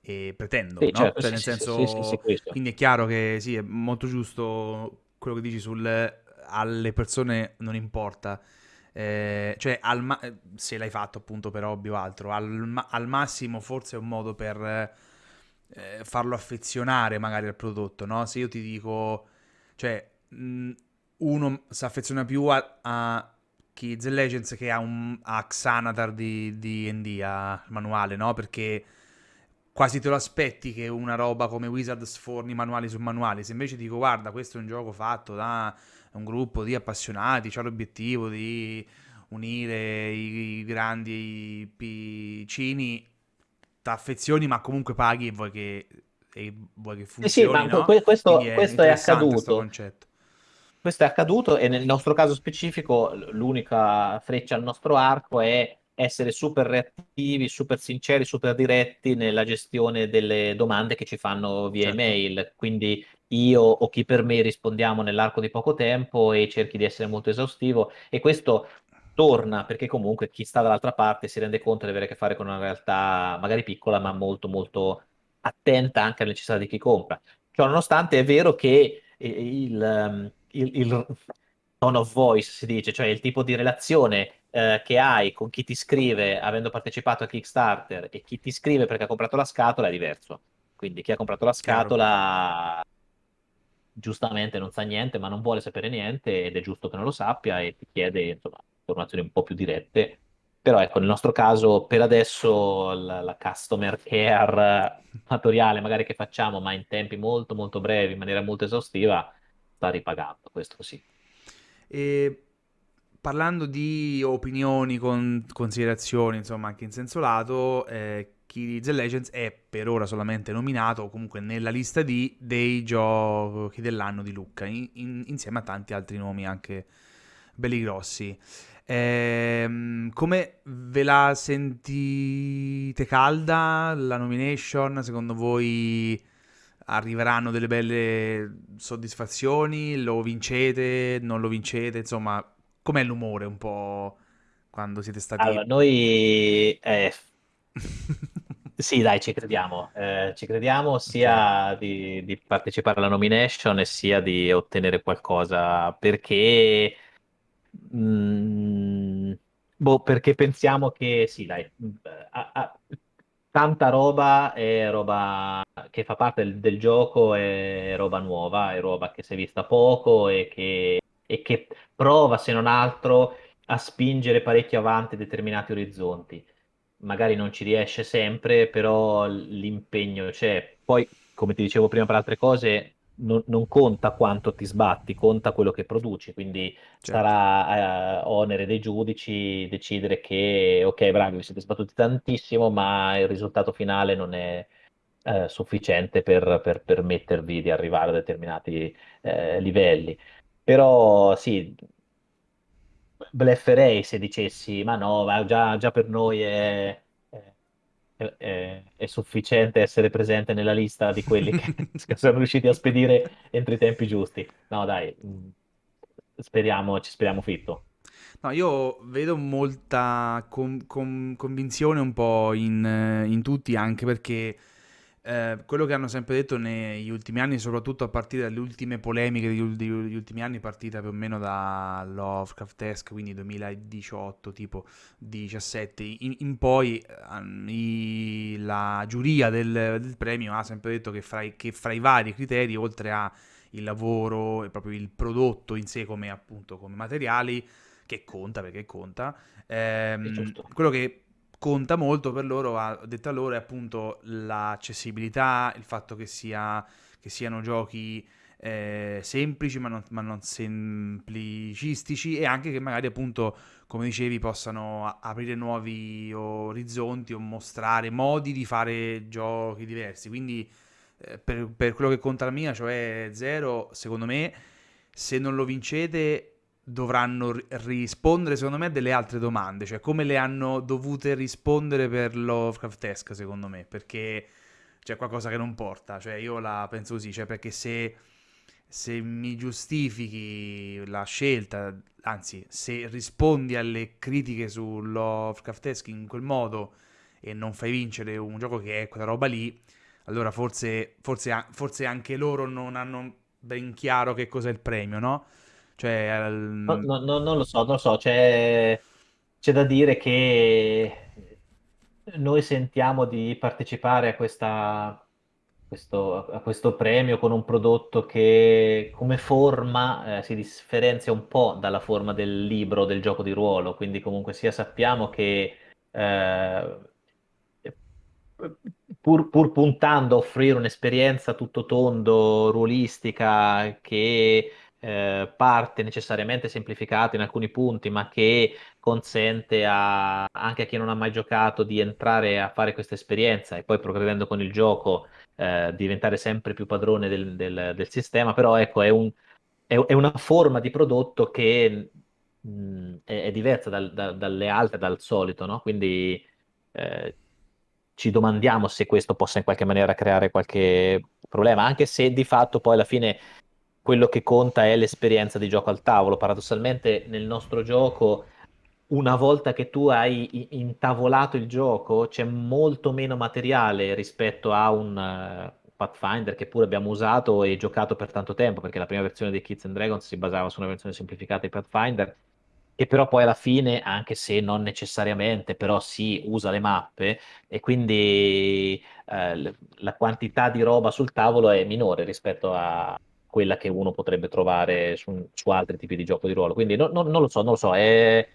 e pretendo, Sì, no? certo, Cioè sì, nel senso, quindi è chiaro che sì, è molto giusto quello che dici sul alle persone non importa, Eh, cioè al ma- se l'hai fatto appunto per hobby o altro, al, ma- al massimo forse è un modo per eh, farlo affezionare magari al prodotto, no? Se io ti dico, cioè, mh, uno si affeziona più a, a Kids Legends che a, un, a Xanatar di di D&D, a manuale, no? Perché quasi te lo aspetti che una roba come Wizard sforni manuali su manuali. Se invece dico, guarda, questo è un gioco fatto da un gruppo di appassionati, c'ha l'obiettivo di unire i, grandi piccini, t'affezioni, ma comunque paghi e vuoi che, e vuoi che Sì, sì, funzioni, ma que- no? questo, è questo è accaduto. Questo è accaduto e nel nostro caso specifico l'unica freccia al nostro arco è essere super reattivi, super sinceri, super diretti nella gestione delle domande che ci fanno via Certo, email. Quindi io o chi per me rispondiamo nell'arco di poco tempo e cerchi di essere molto esaustivo e questo torna perché comunque chi sta dall'altra parte si rende conto di avere a che fare con una realtà magari piccola ma molto molto attenta anche alle necessità di chi compra. Ciò nonostante è vero che eh, il, ehm, il, il tone of voice, si dice, cioè il tipo di relazione eh, che hai con chi ti scrive avendo partecipato a Kickstarter e chi ti scrive perché ha comprato la scatola è diverso. Quindi chi ha comprato la scatola giustamente non sa niente, ma non vuole sapere niente ed è giusto che non lo sappia e ti chiede insomma, informazioni un po' più dirette. Però ecco, nel nostro caso, per adesso la, la customer care amatoriale magari che facciamo, ma in tempi molto molto brevi, in maniera molto esaustiva, sta ripagando, questo sì. E parlando di opinioni, con considerazioni, insomma, anche in senso lato, eh, Kids Legends è per ora solamente nominato, o comunque nella lista di dei giochi dell'anno di Lucca, in- in- insieme a tanti altri nomi anche belli grossi. Ehm, come ve la sentite calda la nomination? Secondo voi arriveranno delle belle soddisfazioni? Lo vincete? Non lo vincete? Insomma, com'è l'umore un po' quando siete Allora, stati... noi eh, sì, dai, ci crediamo. Eh, ci crediamo sia di, di partecipare alla nomination e sia di ottenere qualcosa perché, mm, boh, perché pensiamo che sì, dai, mm, a- a- tanta roba è roba che fa parte del, del gioco, è roba nuova, è roba che si è vista poco e che, e che prova, se non altro, a spingere parecchio avanti determinati orizzonti magari non ci riesce sempre, però l'impegno c'è. Poi, come ti dicevo prima per altre cose, non, non conta quanto ti sbatti, conta quello che produci, quindi certo. sarà eh, onere dei giudici decidere che, ok, bravi, vi siete sbattuti tantissimo, ma il risultato finale non è eh, sufficiente per, per permettervi di arrivare a determinati eh, livelli. Però sì, blefferei se dicessi, ma no, ma già, già per noi è, è- è- è sufficiente essere presente nella lista di quelli che sono riusciti a spedire entro i tempi giusti. No, dai, mh, speriamo, ci speriamo fitto. No, io vedo molta con- con- convinzione un po' in, eh, in tutti, anche perché eh, quello che hanno sempre detto negli ultimi anni, soprattutto a partire dalle ultime polemiche degli, ul- degli ultimi anni, partita più o meno da Lovecraft-esque, quindi 2018, tipo 17, in, in poi eh, i- la giuria del, del premio ha sempre detto che fra, i, che fra i vari criteri, oltre a il lavoro e proprio il prodotto in sé come appunto come materiali, che conta perché conta, ehm, quello che conta molto per loro, ha detto a loro, è appunto l'accessibilità, il fatto che, sia, che siano giochi eh, semplici ma non, ma non semplicistici e anche che magari appunto, come dicevi, possano aprire nuovi orizzonti o mostrare modi di fare giochi diversi. Quindi eh, per, per quello che conta la mia, cioè zero, secondo me, se non lo vincete dovranno ri- rispondere, secondo me, a delle altre domande, cioè come le hanno dovute rispondere per Lovecraftesque, secondo me, perché c'è qualcosa che non porta, cioè io la penso così, cioè perché se, se mi giustifichi la scelta, anzi, se rispondi alle critiche su Lovecraftesque in quel modo e non fai vincere un gioco che è quella roba lì, allora forse, forse, forse anche loro non hanno ben chiaro che cos'è il premio, no? Cioè, No- al- no- no- non lo so, non lo so, c'è c'è da dire che noi sentiamo di partecipare a questa, questo, a questo premio con un prodotto che come forma eh, si differenzia un po' dalla forma del libro, del gioco di ruolo, quindi comunque sia sappiamo che eh, pur, pur puntando a offrire un'esperienza tutto tondo, ruolistica, che eh, parte necessariamente semplificata in alcuni punti, ma che consente a- anche a chi non ha mai giocato di entrare a fare questa esperienza e poi progredendo con il gioco eh, diventare sempre più padrone del, del- del sistema. Però ecco, è un- è- è una forma di prodotto che mh, è, è diversa dal- da- dalle altre, dal solito, no? Quindi eh, ci domandiamo se questo possa in qualche maniera creare qualche problema, anche se di fatto poi alla fine quello che conta è l'esperienza di gioco al tavolo. Paradossalmente nel nostro gioco, una volta che tu hai intavolato il gioco, c'è molto meno materiale rispetto a un eh, Pathfinder che pure abbiamo usato e giocato per tanto tempo, perché la prima versione di Kids and Dragons si basava su una versione semplificata di Pathfinder, che però poi alla fine, anche se non necessariamente, però si usa le mappe e quindi eh, la quantità di roba sul tavolo è minore rispetto a quella che uno potrebbe trovare su, su altri tipi di gioco di ruolo. Quindi no- no- non lo so, non lo so, è-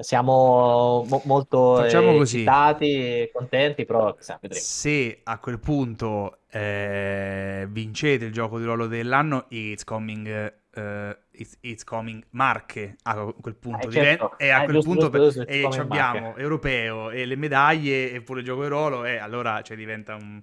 siamo mo- molto facciamo eh, eccitati e contenti, però chissà, vedremo. Se a quel punto eh, vincete il gioco di ruolo dell'anno, it's coming, eh, it's, it's coming Marche a quel punto Eh, certo, e a eh, quel giusto, punto giusto, giusto, abbiamo europeo e le medaglie e pure il gioco di ruolo e allora cioè, diventa un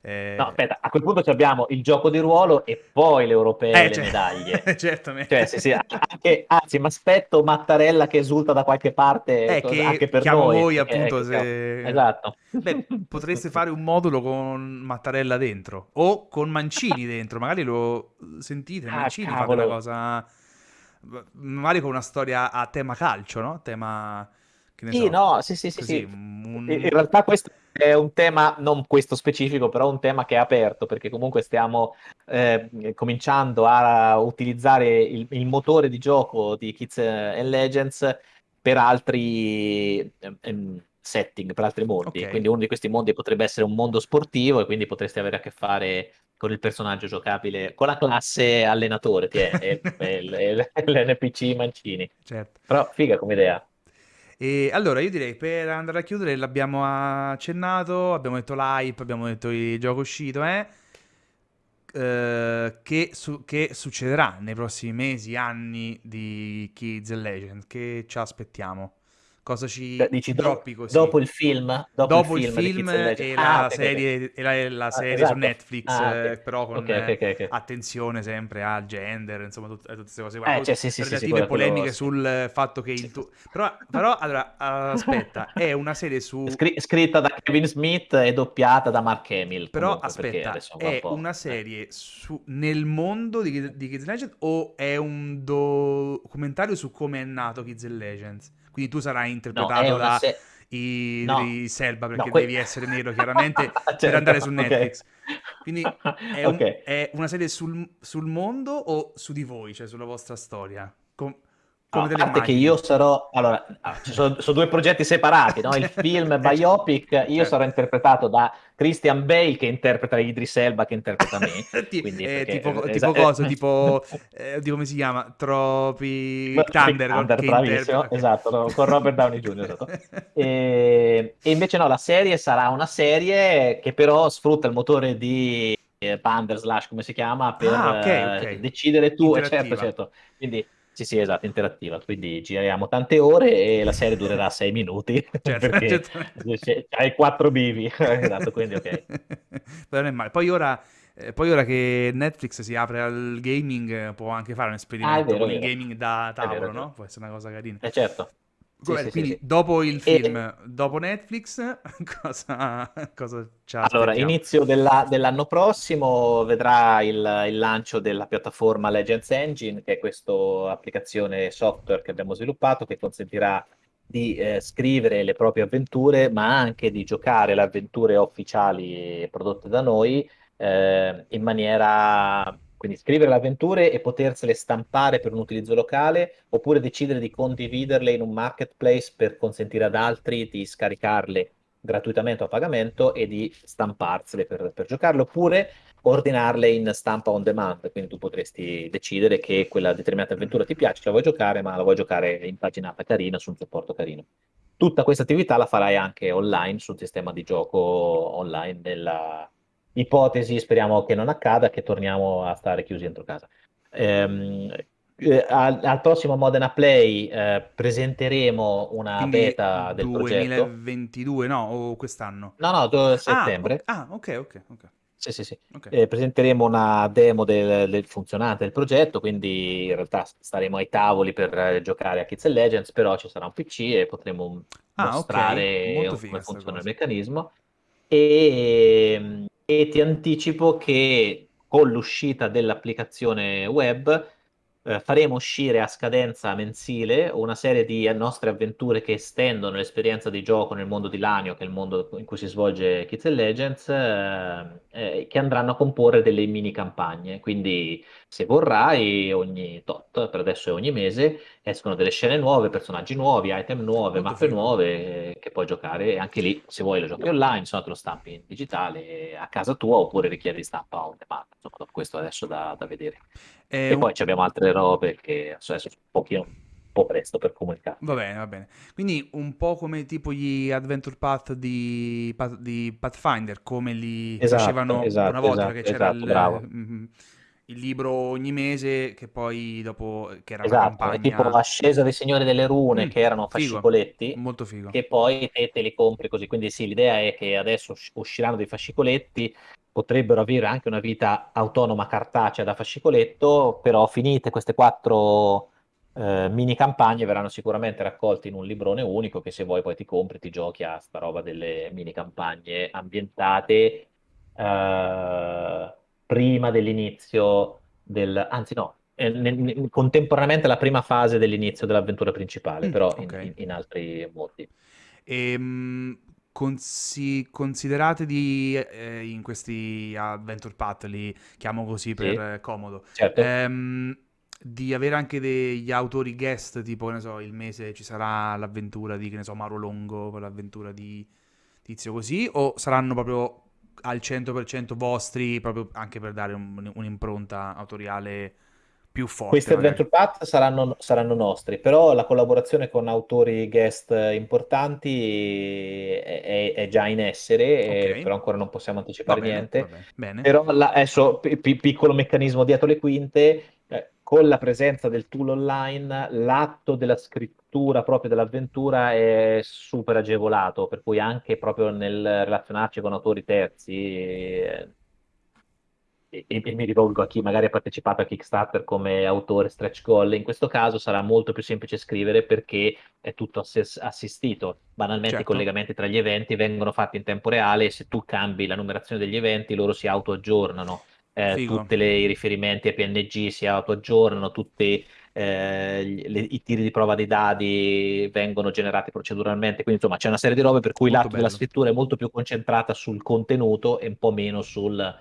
No, eh, aspetta, a quel punto abbiamo il gioco di ruolo e poi le europee e eh, le cioè, medaglie. certamente Cioè, sì, sì, anche, anzi, mi aspetto Mattarella che esulta da qualche parte Eh, co- anche che per chiamo noi. voi appunto siamo- se... Esatto. Beh, potreste fare un modulo con Mattarella dentro o con Mancini dentro, magari lo sentite, Ah, Mancini fa della cavolo. cosa, magari con una storia a tema calcio, no? Tema, che ne Sì, so, no, sì, sì, sì, così, sì. In un... in realtà questo è un tema, non questo specifico, però un tema che è aperto, perché comunque stiamo eh, cominciando a utilizzare il, il motore di gioco di Kids and Legends per altri ehm, setting, per altri mondi. Ok, Quindi uno di questi mondi potrebbe essere un mondo sportivo e quindi potresti avere a che fare con il personaggio giocabile, con la classe allenatore, che è, è- è- è l'NPC Mancini. certo. Però figa come idea. E allora io direi per andare a chiudere l'abbiamo accennato, abbiamo detto l'hype, abbiamo detto il gioco uscito, eh? Eh, che, su- che succederà nei prossimi mesi, anni di Kids and Legend? Che ci aspettiamo? Cosa ci Cioè, dici do- droppi così. dopo il film? Dopo, Dopo il il film, film Legend. e Ah, la ok. serie, e la, la Ah, serie su esatto. Netflix, Ah, ok. eh, però con Ok, ok, ok, ok. attenzione sempre al gender, insomma, tut- tutte queste cose. Eh, cioè, sì, sì, sì, sì, relative quello- polemiche sì. sul fatto che il Sì. tuo... Però, però, allora, aspetta, è una serie su... Scri- scritta da Kevin Smith e doppiata da Mark Hamill. Però comunque, aspetta, un è po', una eh. serie su- nel mondo di, di Kids Legends o è un documentario su come è nato Kids Legends? Quindi tu sarai No, interpretato una da se- i, No. i Selba perché No, que- devi essere nero chiaramente per Certo, andare su. Netflix. Quindi è, un- Ok. è una serie sul, sul mondo o su di voi, cioè sulla vostra storia? Com- No, a parte che io sarò, allora, ah, ci sono, sono due progetti separati, no? Il film biopic, io Certo. sarò interpretato da Christian Bale che interpreta Idris Elba che interpreta me. Quindi, eh, perché- tipo, eh, tipo cosa? Tipo, eh, di come si chiama? Tropic Thunder. Thunder, bravissimo, interpreta- esatto, no, con Robert Downey Jr. esatto. E, e invece no, la serie sarà una serie che però sfrutta il motore di eh, Pander slash come si chiama per Ah, ok, eh, ok. decidere tu, eh, certo, certo. Quindi sì, sì, esatto, interattiva. Quindi giriamo tante ore e la serie durerà sei minuti Certo, perché c'è- hai quattro bivi, esatto, quindi ok. Però non è male. Poi ora, eh, poi ora che Netflix si apre al gaming, può anche fare un esperimento Ah, vero, con il gaming da tavolo, vero. no? Può essere una cosa carina. Eh, certo. Sì, sì, quindi sì. dopo il E- film, dopo Netflix, cosa, cosa Allora, inizio della- dell'anno prossimo vedrà il, il lancio della piattaforma Legends Engine, che è questa applicazione software che abbiamo sviluppato che consentirà di eh, scrivere le proprie avventure, ma anche di giocare le avventure ufficiali prodotte da noi eh, in maniera, quindi scrivere le avventure e potersele stampare per un utilizzo locale, oppure decidere di condividerle in un marketplace per consentire ad altri di scaricarle gratuitamente o a pagamento e di stamparsele per, per giocarle, oppure ordinarle in stampa on demand. Quindi tu potresti decidere che quella determinata avventura ti piace, la vuoi giocare, ma la vuoi giocare impaginata carina su un supporto carino. Tutta questa attività la farai anche online sul sistema di gioco online nella ipotesi, speriamo che non accada, che torniamo a stare chiusi dentro casa. Ehm, eh, al, al prossimo Modena Play eh, presenteremo una Quindi beta del progetto. 2022, no? O quest'anno? No, no, do- Ah, settembre. ah, ok, ok, ok. Sì, sì, sì. ok. Eh, presenteremo una demo del, del funzionante del progetto, quindi in realtà staremo ai tavoli per eh, giocare a Kids and Legends, però ci sarà un PC e potremo Ah, mostrare molto come funziona il cosa. meccanismo. E, e ti anticipo che con l'uscita dell'applicazione web eh, faremo uscire a scadenza mensile una serie di nostre avventure che estendono l'esperienza di gioco nel mondo di Lanio, che è il mondo in cui si svolge Kids and Legends, eh, eh, che andranno a comporre delle mini campagne. Quindi, se vorrai, ogni tot, per adesso è ogni mese, escono delle scene nuove, personaggi nuovi, item nuove, Molto mappe figo. nuove eh, che puoi giocare. E anche lì, se vuoi, lo giochi online, se no te lo stampi in digitale a casa tua oppure richiedi stampa on demand. Insomma, questo adesso da, da vedere. È E un- poi ci abbiamo altre robe che adesso è un pochino po' presto per comunicare. Va bene, va bene. Quindi un po' come tipo gli Adventure Path di, di Pathfinder, come li Esatto, facevano esatto, una volta esatto, che c'era esatto, il, bravo. mhm, il libro ogni mese, che poi dopo, che era Esatto, è tipo campagna... Ascesa dei Signori delle Rune, Mm, che erano figo, fascicoletti, molto figo. che poi te, te li compri così. Quindi sì, l'idea è che adesso usci- usciranno dei fascicoletti, potrebbero avere anche una vita autonoma cartacea da fascicoletto, però finite queste quattro eh, mini campagne verranno sicuramente raccolte in un librone unico che se vuoi poi ti compri, ti giochi a sta roba delle mini campagne ambientate eh, prima dell'inizio del... anzi no, eh, ne- ne- contemporaneamente alla prima fase dell'inizio dell'avventura principale, Mm, però in, ok. in- in altri modi. Ehm, consi- considerate di, eh, in questi Adventure Path, li chiamo così per Sì, eh, comodo, certo. ehm, di avere anche degli autori guest, tipo, ne so, il mese ci sarà l'avventura di, che ne so, Mauro Longo, l'avventura di Tizio così, o saranno proprio al 100% vostri, proprio anche per dare un- un'impronta autoriale più forte, Questi magari? Adventure Path saranno, saranno nostri, però la collaborazione con autori guest importanti è, è- è già in essere, e- Ok. però ancora non possiamo anticipare bene, niente. Però la- adesso, pi- piccolo meccanismo dietro le quinte, eh, con la presenza del tool online, l'atto della scrittura proprio dell'avventura è super agevolato, per cui anche proprio nel relazionarci con autori terzi, eh, e, e mi rivolgo a chi magari ha partecipato a Kickstarter come autore stretch goal, in questo caso sarà molto più semplice scrivere perché è tutto ass- assistito. Banalmente certo. i collegamenti tra gli eventi vengono fatti in tempo reale e se tu cambi la numerazione degli eventi loro si auto-aggiornano eh, tutti i riferimenti a PNG si autoaggiornano, tutti eh, le, i tiri di prova dei dadi vengono generati proceduralmente, quindi insomma c'è una serie di robe per cui molto l'atto bello. della scrittura è molto più concentrata sul contenuto e un po' meno sul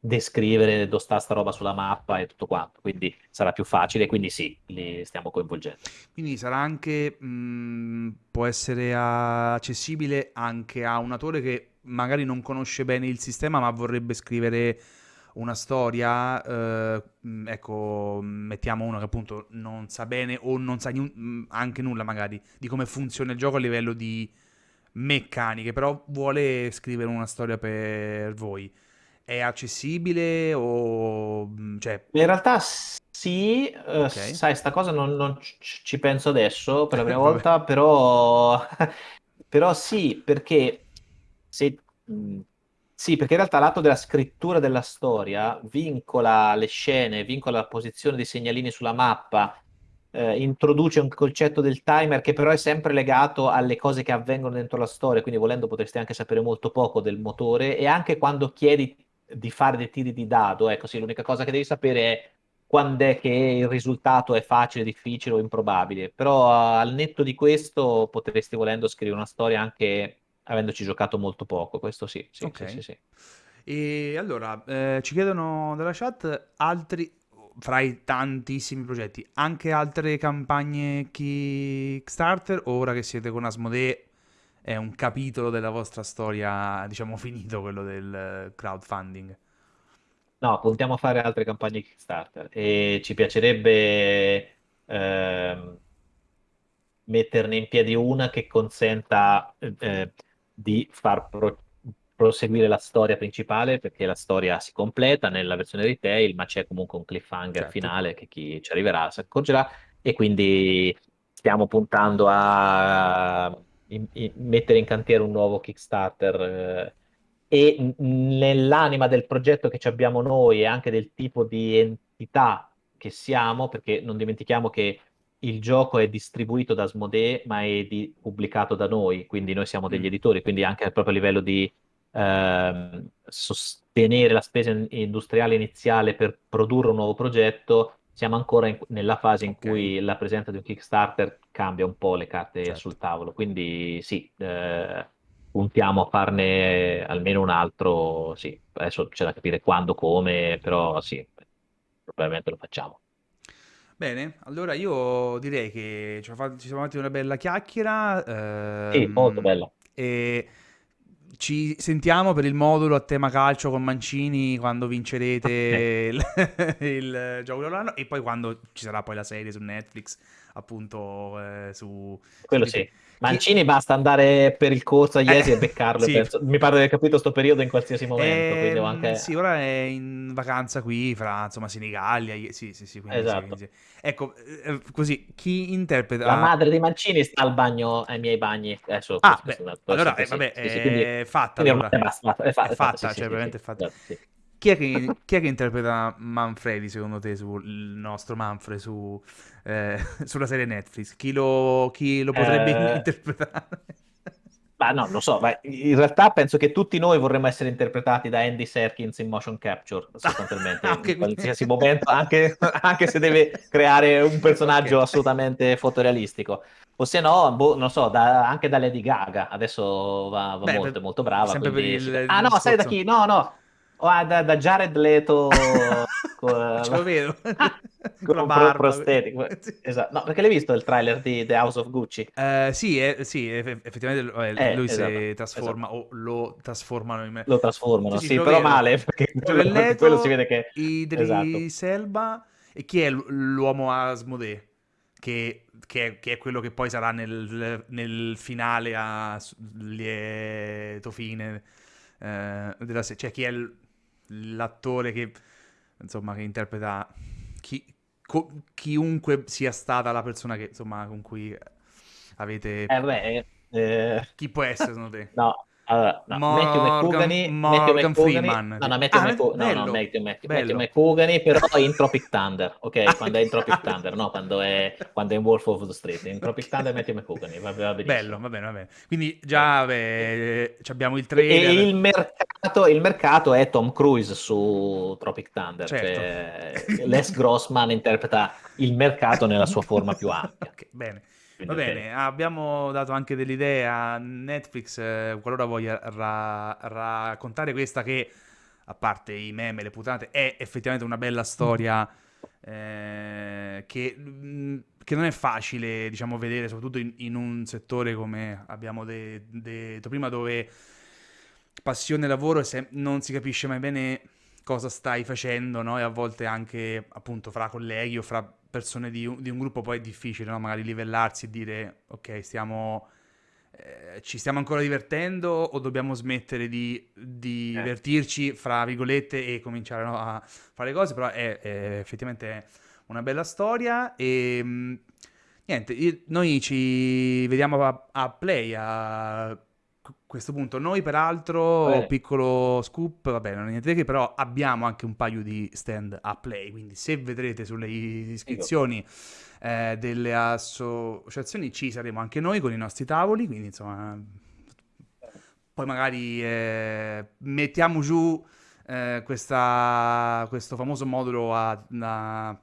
descrivere dove sta sta roba sulla mappa e tutto quanto, quindi sarà più facile, quindi sì, li stiamo coinvolgendo. Quindi sarà anche, mh, mm, può essere accessibile anche a un autore che magari non conosce bene il sistema ma vorrebbe scrivere una storia, eh, ecco, mettiamo uno che appunto non sa bene o non sa anche nulla magari di come funziona il gioco a livello di meccaniche, però vuole scrivere una storia per voi. È accessibile o... Cioè... In realtà sì, uh, okay. sai, sta cosa non, non, ci penso adesso per la prima volta, però... però sì, perché se sì, perché in realtà l'atto della scrittura della storia vincola le scene, vincola la posizione dei segnalini sulla mappa, eh, introduce un concetto del timer che però è sempre legato alle cose che avvengono dentro la storia, quindi volendo potresti anche sapere molto poco del motore e anche quando chiedi di fare dei tiri di dado, ecco sì, l'unica cosa che devi sapere è quando è che il risultato è facile, difficile o improbabile, però al netto di questo potresti volendo scrivere una storia anche avendoci giocato molto poco, questo sì, sì, okay. sì, sì, sì. E allora, eh, ci chiedono dalla chat altri, fra i tantissimi progetti, anche altre campagne Kickstarter, ora che siete con Asmodee è un capitolo della vostra storia, diciamo, finito quello del crowdfunding? No, puntiamo a fare altre campagne Kickstarter e ci piacerebbe... Eh, metterne in piedi una che consenta eh, di far pro- proseguire la storia principale perché la storia si completa nella versione retail, ma c'è comunque un cliffhanger certo. finale che chi ci arriverà si accorgerà e quindi stiamo puntando a in, in, mettere in cantiere un nuovo Kickstarter eh, e nell'anima del progetto che abbiamo noi e anche del tipo di entità che siamo, perché non dimentichiamo che il gioco è distribuito da Asmodee, ma è di, pubblicato da noi, quindi noi siamo degli mm. editori, quindi anche proprio a livello di eh, sostenere la spesa industriale iniziale per produrre un nuovo progetto, siamo ancora in, nella fase in okay. cui la presenza di un Kickstarter cambia un po' le carte certo. sul tavolo. Quindi sì, eh, puntiamo a farne almeno un altro, sì, adesso c'è da capire quando, come, però sì, probabilmente lo facciamo. Bene, allora io direi che ci siamo fatti una bella chiacchiera. Ehm, sì, molto bella. E ci sentiamo per il modulo a tema calcio con Mancini quando vincerete il, il gioco dell'anno e poi quando ci sarà poi la serie su Netflix, appunto eh, su... Quello su... sì. Mancini basta andare per il corso a Iesi eh, e beccarlo. Sì. Mi pare di aver capito sto periodo in qualsiasi momento. Eh, anche... Sì, ora è in vacanza qui fra insomma Senigallia. Sì, sì, sì. Esatto. Sì, ecco, eh, così chi interpreta. La madre di Mancini sta al bagno, ai miei bagni. Adesso, ah, beh, allora, eh, vabbè, è quindi, fatta. Allora. È, basta, è, fatta, è fatta, cioè, veramente è fatta. Chi è, che, chi è, che, interpreta Manfredi secondo te sul nostro Manfred su, eh, sulla serie Netflix? Chi lo, chi lo potrebbe eh... interpretare? Ma no, lo so, ma in realtà penso che tutti noi vorremmo essere interpretati da Andy Serkins in motion capture, sostanzialmente, in qualsiasi momento, anche, anche, se deve creare un personaggio okay. assolutamente fotorealistico. O se no, boh, non so, da, anche da Lady Gaga, adesso va, va Beh, molto, molto brava. Sempre quindi... per il, ah no, sai da chi? No, no, Oh, da, da Jared Leto con, Ce lo vedo con la barba prostetico esatto. no perché l'hai visto il trailer di The House of Gucci uh, sì, eh, sì effettivamente eh, eh, lui esatto, si trasforma esatto. o lo trasformano in me lo trasformano sì, sì, sì però vedo. male perché quello, Leto, quello si vede che Idris esatto. Selba e chi è l'uomo Asmodee che, che, è, che, è, quello che poi sarà nel, nel finale a lieto fine eh, della serie cioè chi è l'attore che, insomma, che interpreta chi, co- chiunque sia stata la persona che, insomma, con cui avete... Eh beh, eh... Chi può essere secondo te? no, allora, no, Matthew McCugany, Morgan Matthew. No, no, Matthew, ah, Matthew, no, no, Matthew, Matthew, Matthew McCugany, però in Tropic Thunder, ok? Quando è in Tropic Thunder, no, quando è, quando è in Wolf of the Street. In Tropic Thunder Matthew McCugany, va, va Bello, va bene, va bene. Quindi già beh, abbiamo il trailer. E il mercato, il mercato è Tom Cruise su Tropic Thunder, certo. cioè Les Grossman interpreta il mercato nella sua forma più ampia. Okay, bene. Va bene, abbiamo dato anche delle idee a Netflix eh, qualora voglia ra- raccontare questa che, a parte i meme, le putate, è effettivamente una bella storia eh, che, mm, che, non è facile, diciamo, vedere, soprattutto in, in un settore come abbiamo de- detto prima, dove passione e lavoro se- non si capisce mai bene cosa stai facendo, no? E a volte anche, appunto, fra colleghi o fra persone di un, di un gruppo poi è difficile, no? magari livellarsi e dire ok, stiamo, eh, ci stiamo ancora divertendo o dobbiamo smettere di, di eh. divertirci, fra virgolette, e cominciare no, a fare cose, però è, è effettivamente una bella storia e mm, niente, io, noi ci vediamo a, a Play, a questo punto. Noi, peraltro, piccolo scoop, vabbè, non è niente che, però abbiamo anche un paio di stand a play. Quindi, se vedrete sulle iscrizioni eh, delle associazioni, ci saremo anche noi con i nostri tavoli. Quindi, insomma, poi magari eh, mettiamo giù eh, questa, questo famoso modulo a, a,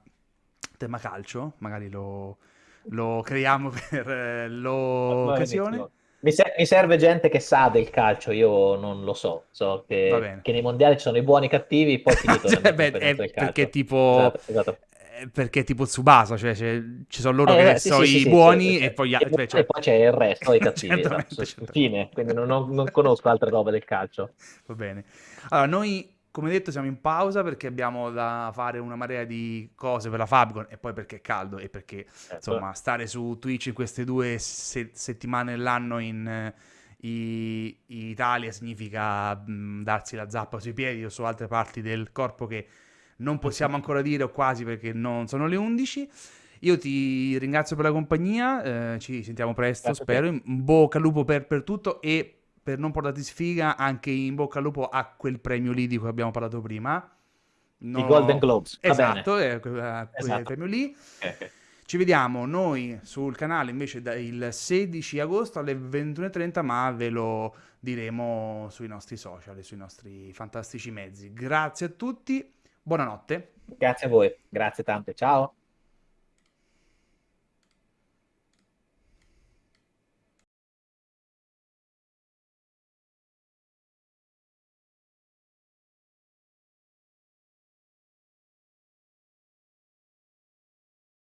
tema calcio. Magari lo, lo creiamo per eh, l'occasione. Mi, ser- mi, serve gente che sa del calcio, io non lo so. So che, che nei mondiali ci sono i buoni e i cattivi, poi finito cioè, beh, è perché tipo. Esatto, esatto. Perché tipo Tsubasa, cioè ci sono loro eh, che sì, sono sì, i sì, buoni e poi, e, cioè, cioè... e poi c'è il resto, i cattivi. esatto, Fine, quindi non, non conosco altre robe del calcio. Va bene. Allora, noi come detto siamo in pausa perché abbiamo da fare una marea di cose per la Fabcon e poi perché è caldo e perché certo. insomma stare su Twitch in queste due se- settimane dell'anno in uh, i- Italia significa mh, darsi la zappa sui piedi o su altre parti del corpo che non possiamo ancora dire o quasi perché non sono le 11. Io ti ringrazio per la compagnia, eh, ci sentiamo presto, Grazie spero. In bocca al lupo per, per tutto e per non portarti sfiga, anche in bocca al lupo a quel premio lì di cui abbiamo parlato prima. No... I Golden Globes. Esatto, è quel esatto. premio lì. Okay. Ci vediamo noi sul canale invece il 16 agosto alle 21.30, ma ve lo diremo sui nostri social e sui nostri fantastici mezzi. Grazie a tutti, buonanotte. Grazie a voi, grazie tante, ciao.